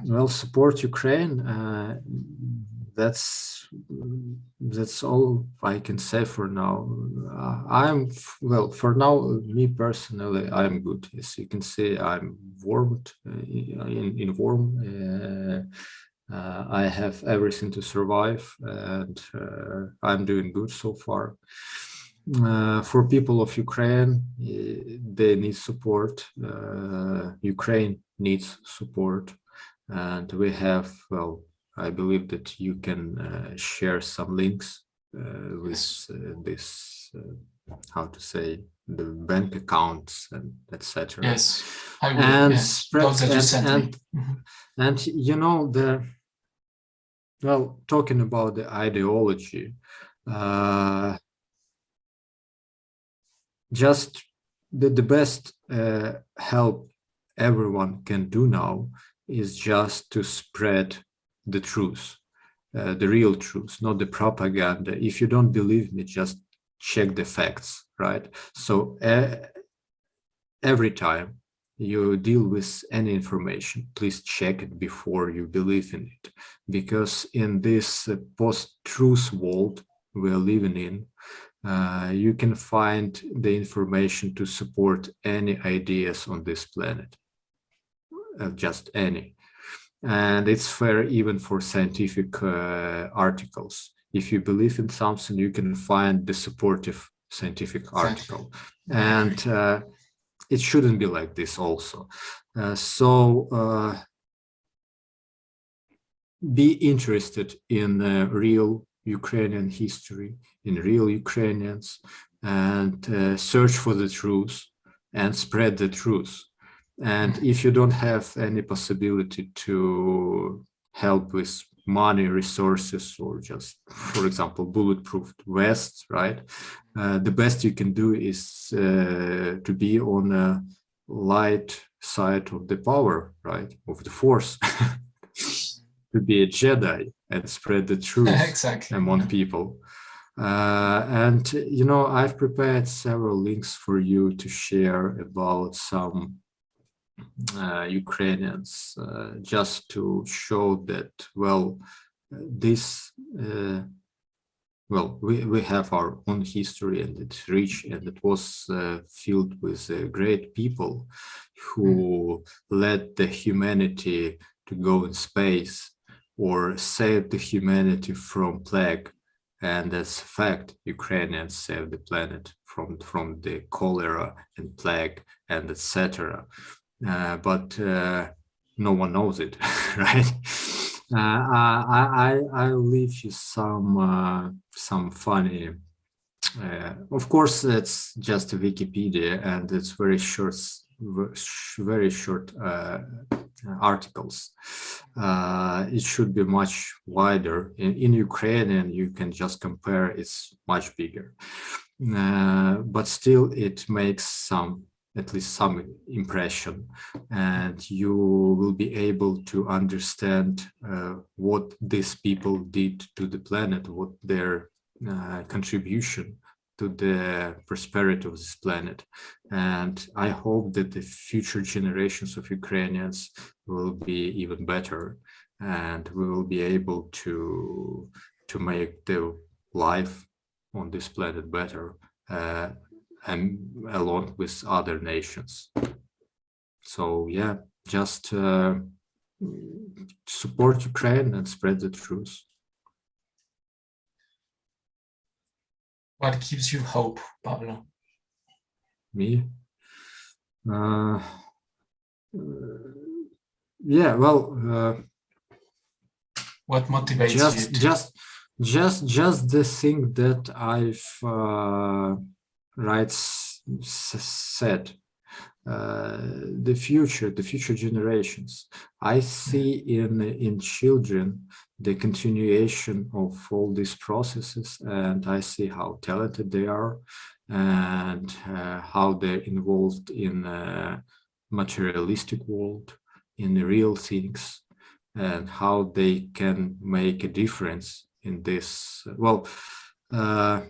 well, support Ukraine. Uh, that's that's all I can say for now. Uh, I'm well for now. Me personally, I'm good. As you can see, I'm warmed uh, in in warm. Uh, uh, I have everything to survive, and uh, I'm doing good so far. Uh, for people of Ukraine, they need support. Ukraine needs support, and we have well I believe that you can uh, share some links uh, with uh, this, uh, how to say, the bank accounts and etc. Yes, I will. And yes. spread Those that you and, and, Mhm. and you know the well talking about the ideology uh just the, the best uh, help everyone can do now is just to spread the truth uh, the real truth not the propaganda if you don't believe me just check the facts right so uh, every time you deal with any information, please check it before you believe in it. Because in this uh, post-truth world we're living in, uh, you can find the information to support any ideas on this planet, uh, just any. And it's fair even for scientific uh, articles. If you believe in something, you can find the supportive scientific article. And uh, it shouldn't be like this also. Uh, so uh, be interested in uh, real Ukrainian history, in real Ukrainians, and uh, search for the truth and spread the truth. And if you don't have any possibility to help with money, resources, or just, for example, bulletproof vests, right? Uh, the best you can do is uh, to be on a light side of the power, right? Of the force. to be a Jedi and spread the truth exactly. among people. Uh, and, you know, I've prepared several links for you to share about some Ukrainians, uh, just to show that, well, this, uh, well, we, we have our own history and it's rich and it was uh, filled with uh, great people who led the humanity to go in space or save the humanity from plague. And as a fact, Ukrainians saved the planet from, from the cholera and plague and etc. Uh, but uh, no one knows it, right? Uh, I, I, I'll leave you some, uh, some funny of course, it's just Wikipedia and it's very short, very short articles. Uh, it should be much wider. In, in Ukrainian, you can just compare, it's much bigger. Uh, but still, it makes some, at least some impression. And you will be able to understand uh, what these people did to the planet, what their uh, contribution to the prosperity of this planet. And I hope that the future generations of Ukrainians will be even better and we will be able to, to make the life on this planet better uh, and along with other nations. So yeah, just uh, support Ukraine and spread the truth. What gives you hope, Pablo? me uh, yeah well uh, What motivates just you? To, just just just the thing that i've uh, right s- s- said uh, the future the future generations i see in in children the continuation of all these processes and i see how talented they are and uh, how they're involved in a materialistic world in real things and how they can make a difference in this. Well, uh,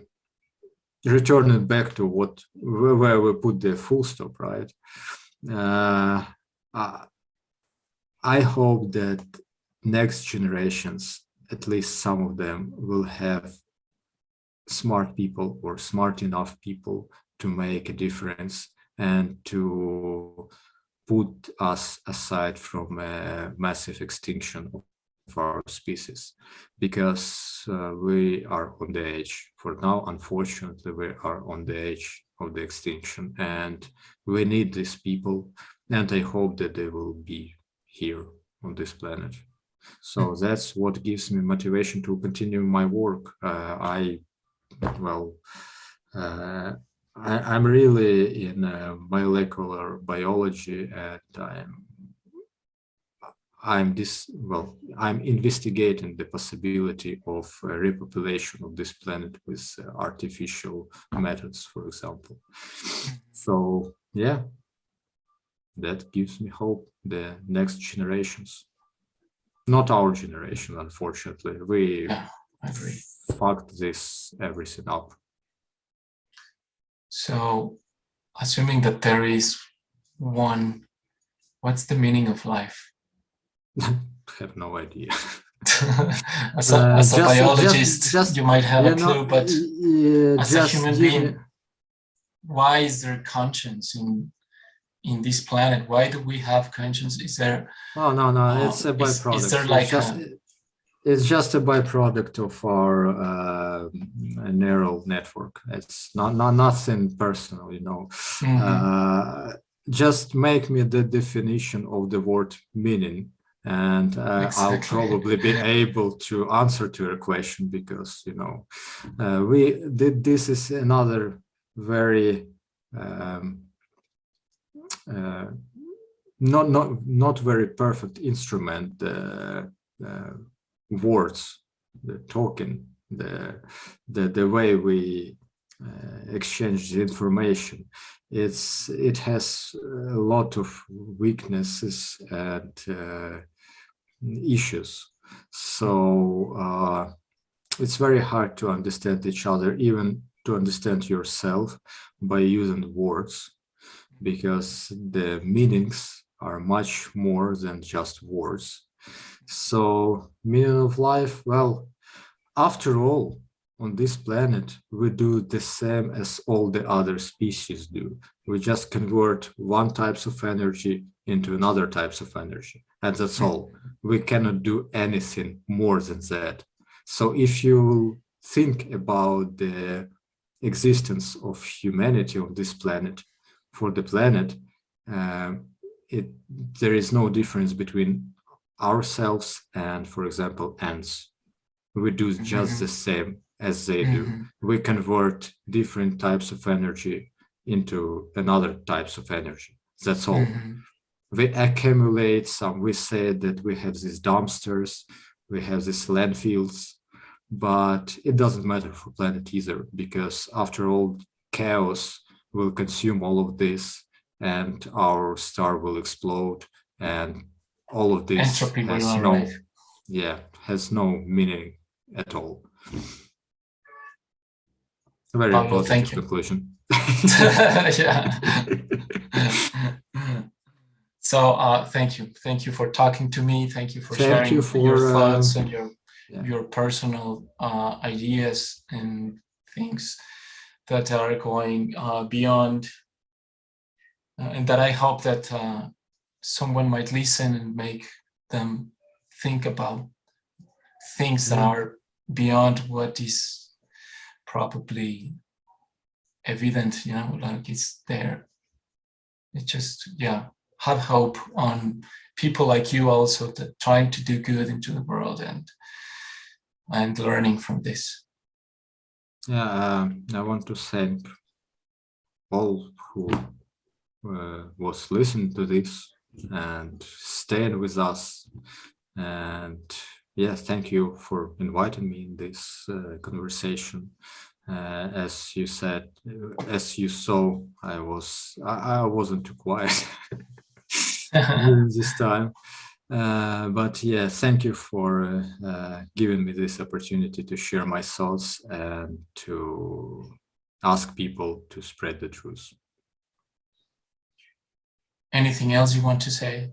returning back to what where we put the full stop, right? Uh, I hope that next generations, at least some of them, will have smart people or smart enough people to make a difference and to put us aside from a massive extinction of our species because uh, we are on the edge. For now unfortunately we are on the edge of the extinction and we need these people and i hope that they will be here on this planet. So mm -hmm. that's what gives me motivation to continue my work. Uh, i well uh, I, am really in uh, molecular biology and I'm I'm this well I'm investigating the possibility of repopulation of this planet with uh, artificial methods for example. So yeah. That gives me hope the next generations. Not our generation unfortunately. We yeah, fucked this everything up. So assuming that there is one, what's the meaning of life? I have no idea. as a, uh, as a just, biologist, just, just, you might have a clue, but as a human being, why is there conscience in in this planet? Why do we have conscience? Is there? Oh no, no, uh, it's a byproduct. Is, is there like just, a, it's just a byproduct of our uh, neural network. It's not, not nothing personal, you know. Mm -hmm. uh, just make me the definition of the word meaning and uh, exactly. I'll probably be able to answer to your question because, you know, uh, we did this is another very um, uh, not, not, not very perfect instrument uh, words, the token, the the, the way we uh, exchange the information. It's it has a lot of weaknesses and uh, issues. So uh, it's very hard to understand each other, even to understand yourself by using words, because the meanings are much more than just words. So meaning of life, well, after all, on this planet, we do the same as all the other species do. We just convert one types of energy into another types of energy. And that's all. We cannot do anything more than that. So if you think about the existence of humanity on this planet, for the planet, uh, it, there is no difference between ourselves and, for example, ants. We do just mm -hmm. the same as they do. Mm -hmm. We convert different types of energy into another types of energy. That's all. Mm -hmm. We accumulate some, we say that we have these dumpsters, we have these landfills, but it doesn't matter for planet either, because after all, chaos will consume all of this and our star will explode and all of this Entropy has no yeah has no meaning at all a very Pablo, positive conclusion. Yeah. So uh thank you. Thank you for talking to me. Thank you for thank sharing you for, your thoughts uh, and your yeah. your personal uh ideas and things that are going uh beyond uh, and that i hope that uh someone might listen and make them think about things that are beyond what is probably evident, you know, like it's there. It just, yeah, have hope on people like you also that trying to do good into the world and and learning from this. Yeah, uh, I want to thank all who uh, was listening to this and stayed with us. And yeah, thank you for inviting me in this uh, conversation. Uh, as you said, as you saw, I was I, I wasn't too quiet this time. Uh, but yeah, thank you for uh, uh, giving me this opportunity to share my thoughts and to ask people to spread the truth. Anything else you want to say?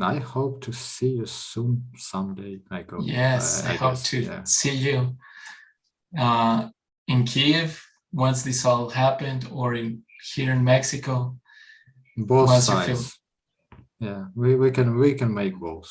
Uh, I hope to see you soon someday. I hope. Yes, I, I hope guess, to yeah. see you uh, in Kiev once this all happened, or in here in Mexico. Both sides. Yeah, we, we can we can make both.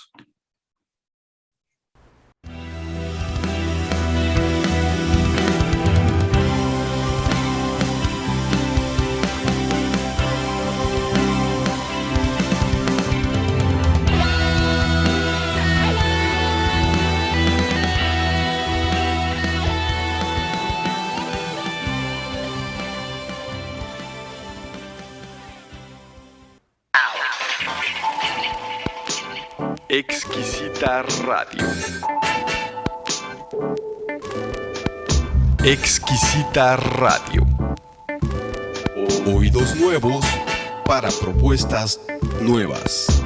Exquisita Radio. Exquisita Radio. Oídos nuevos para propuestas nuevas.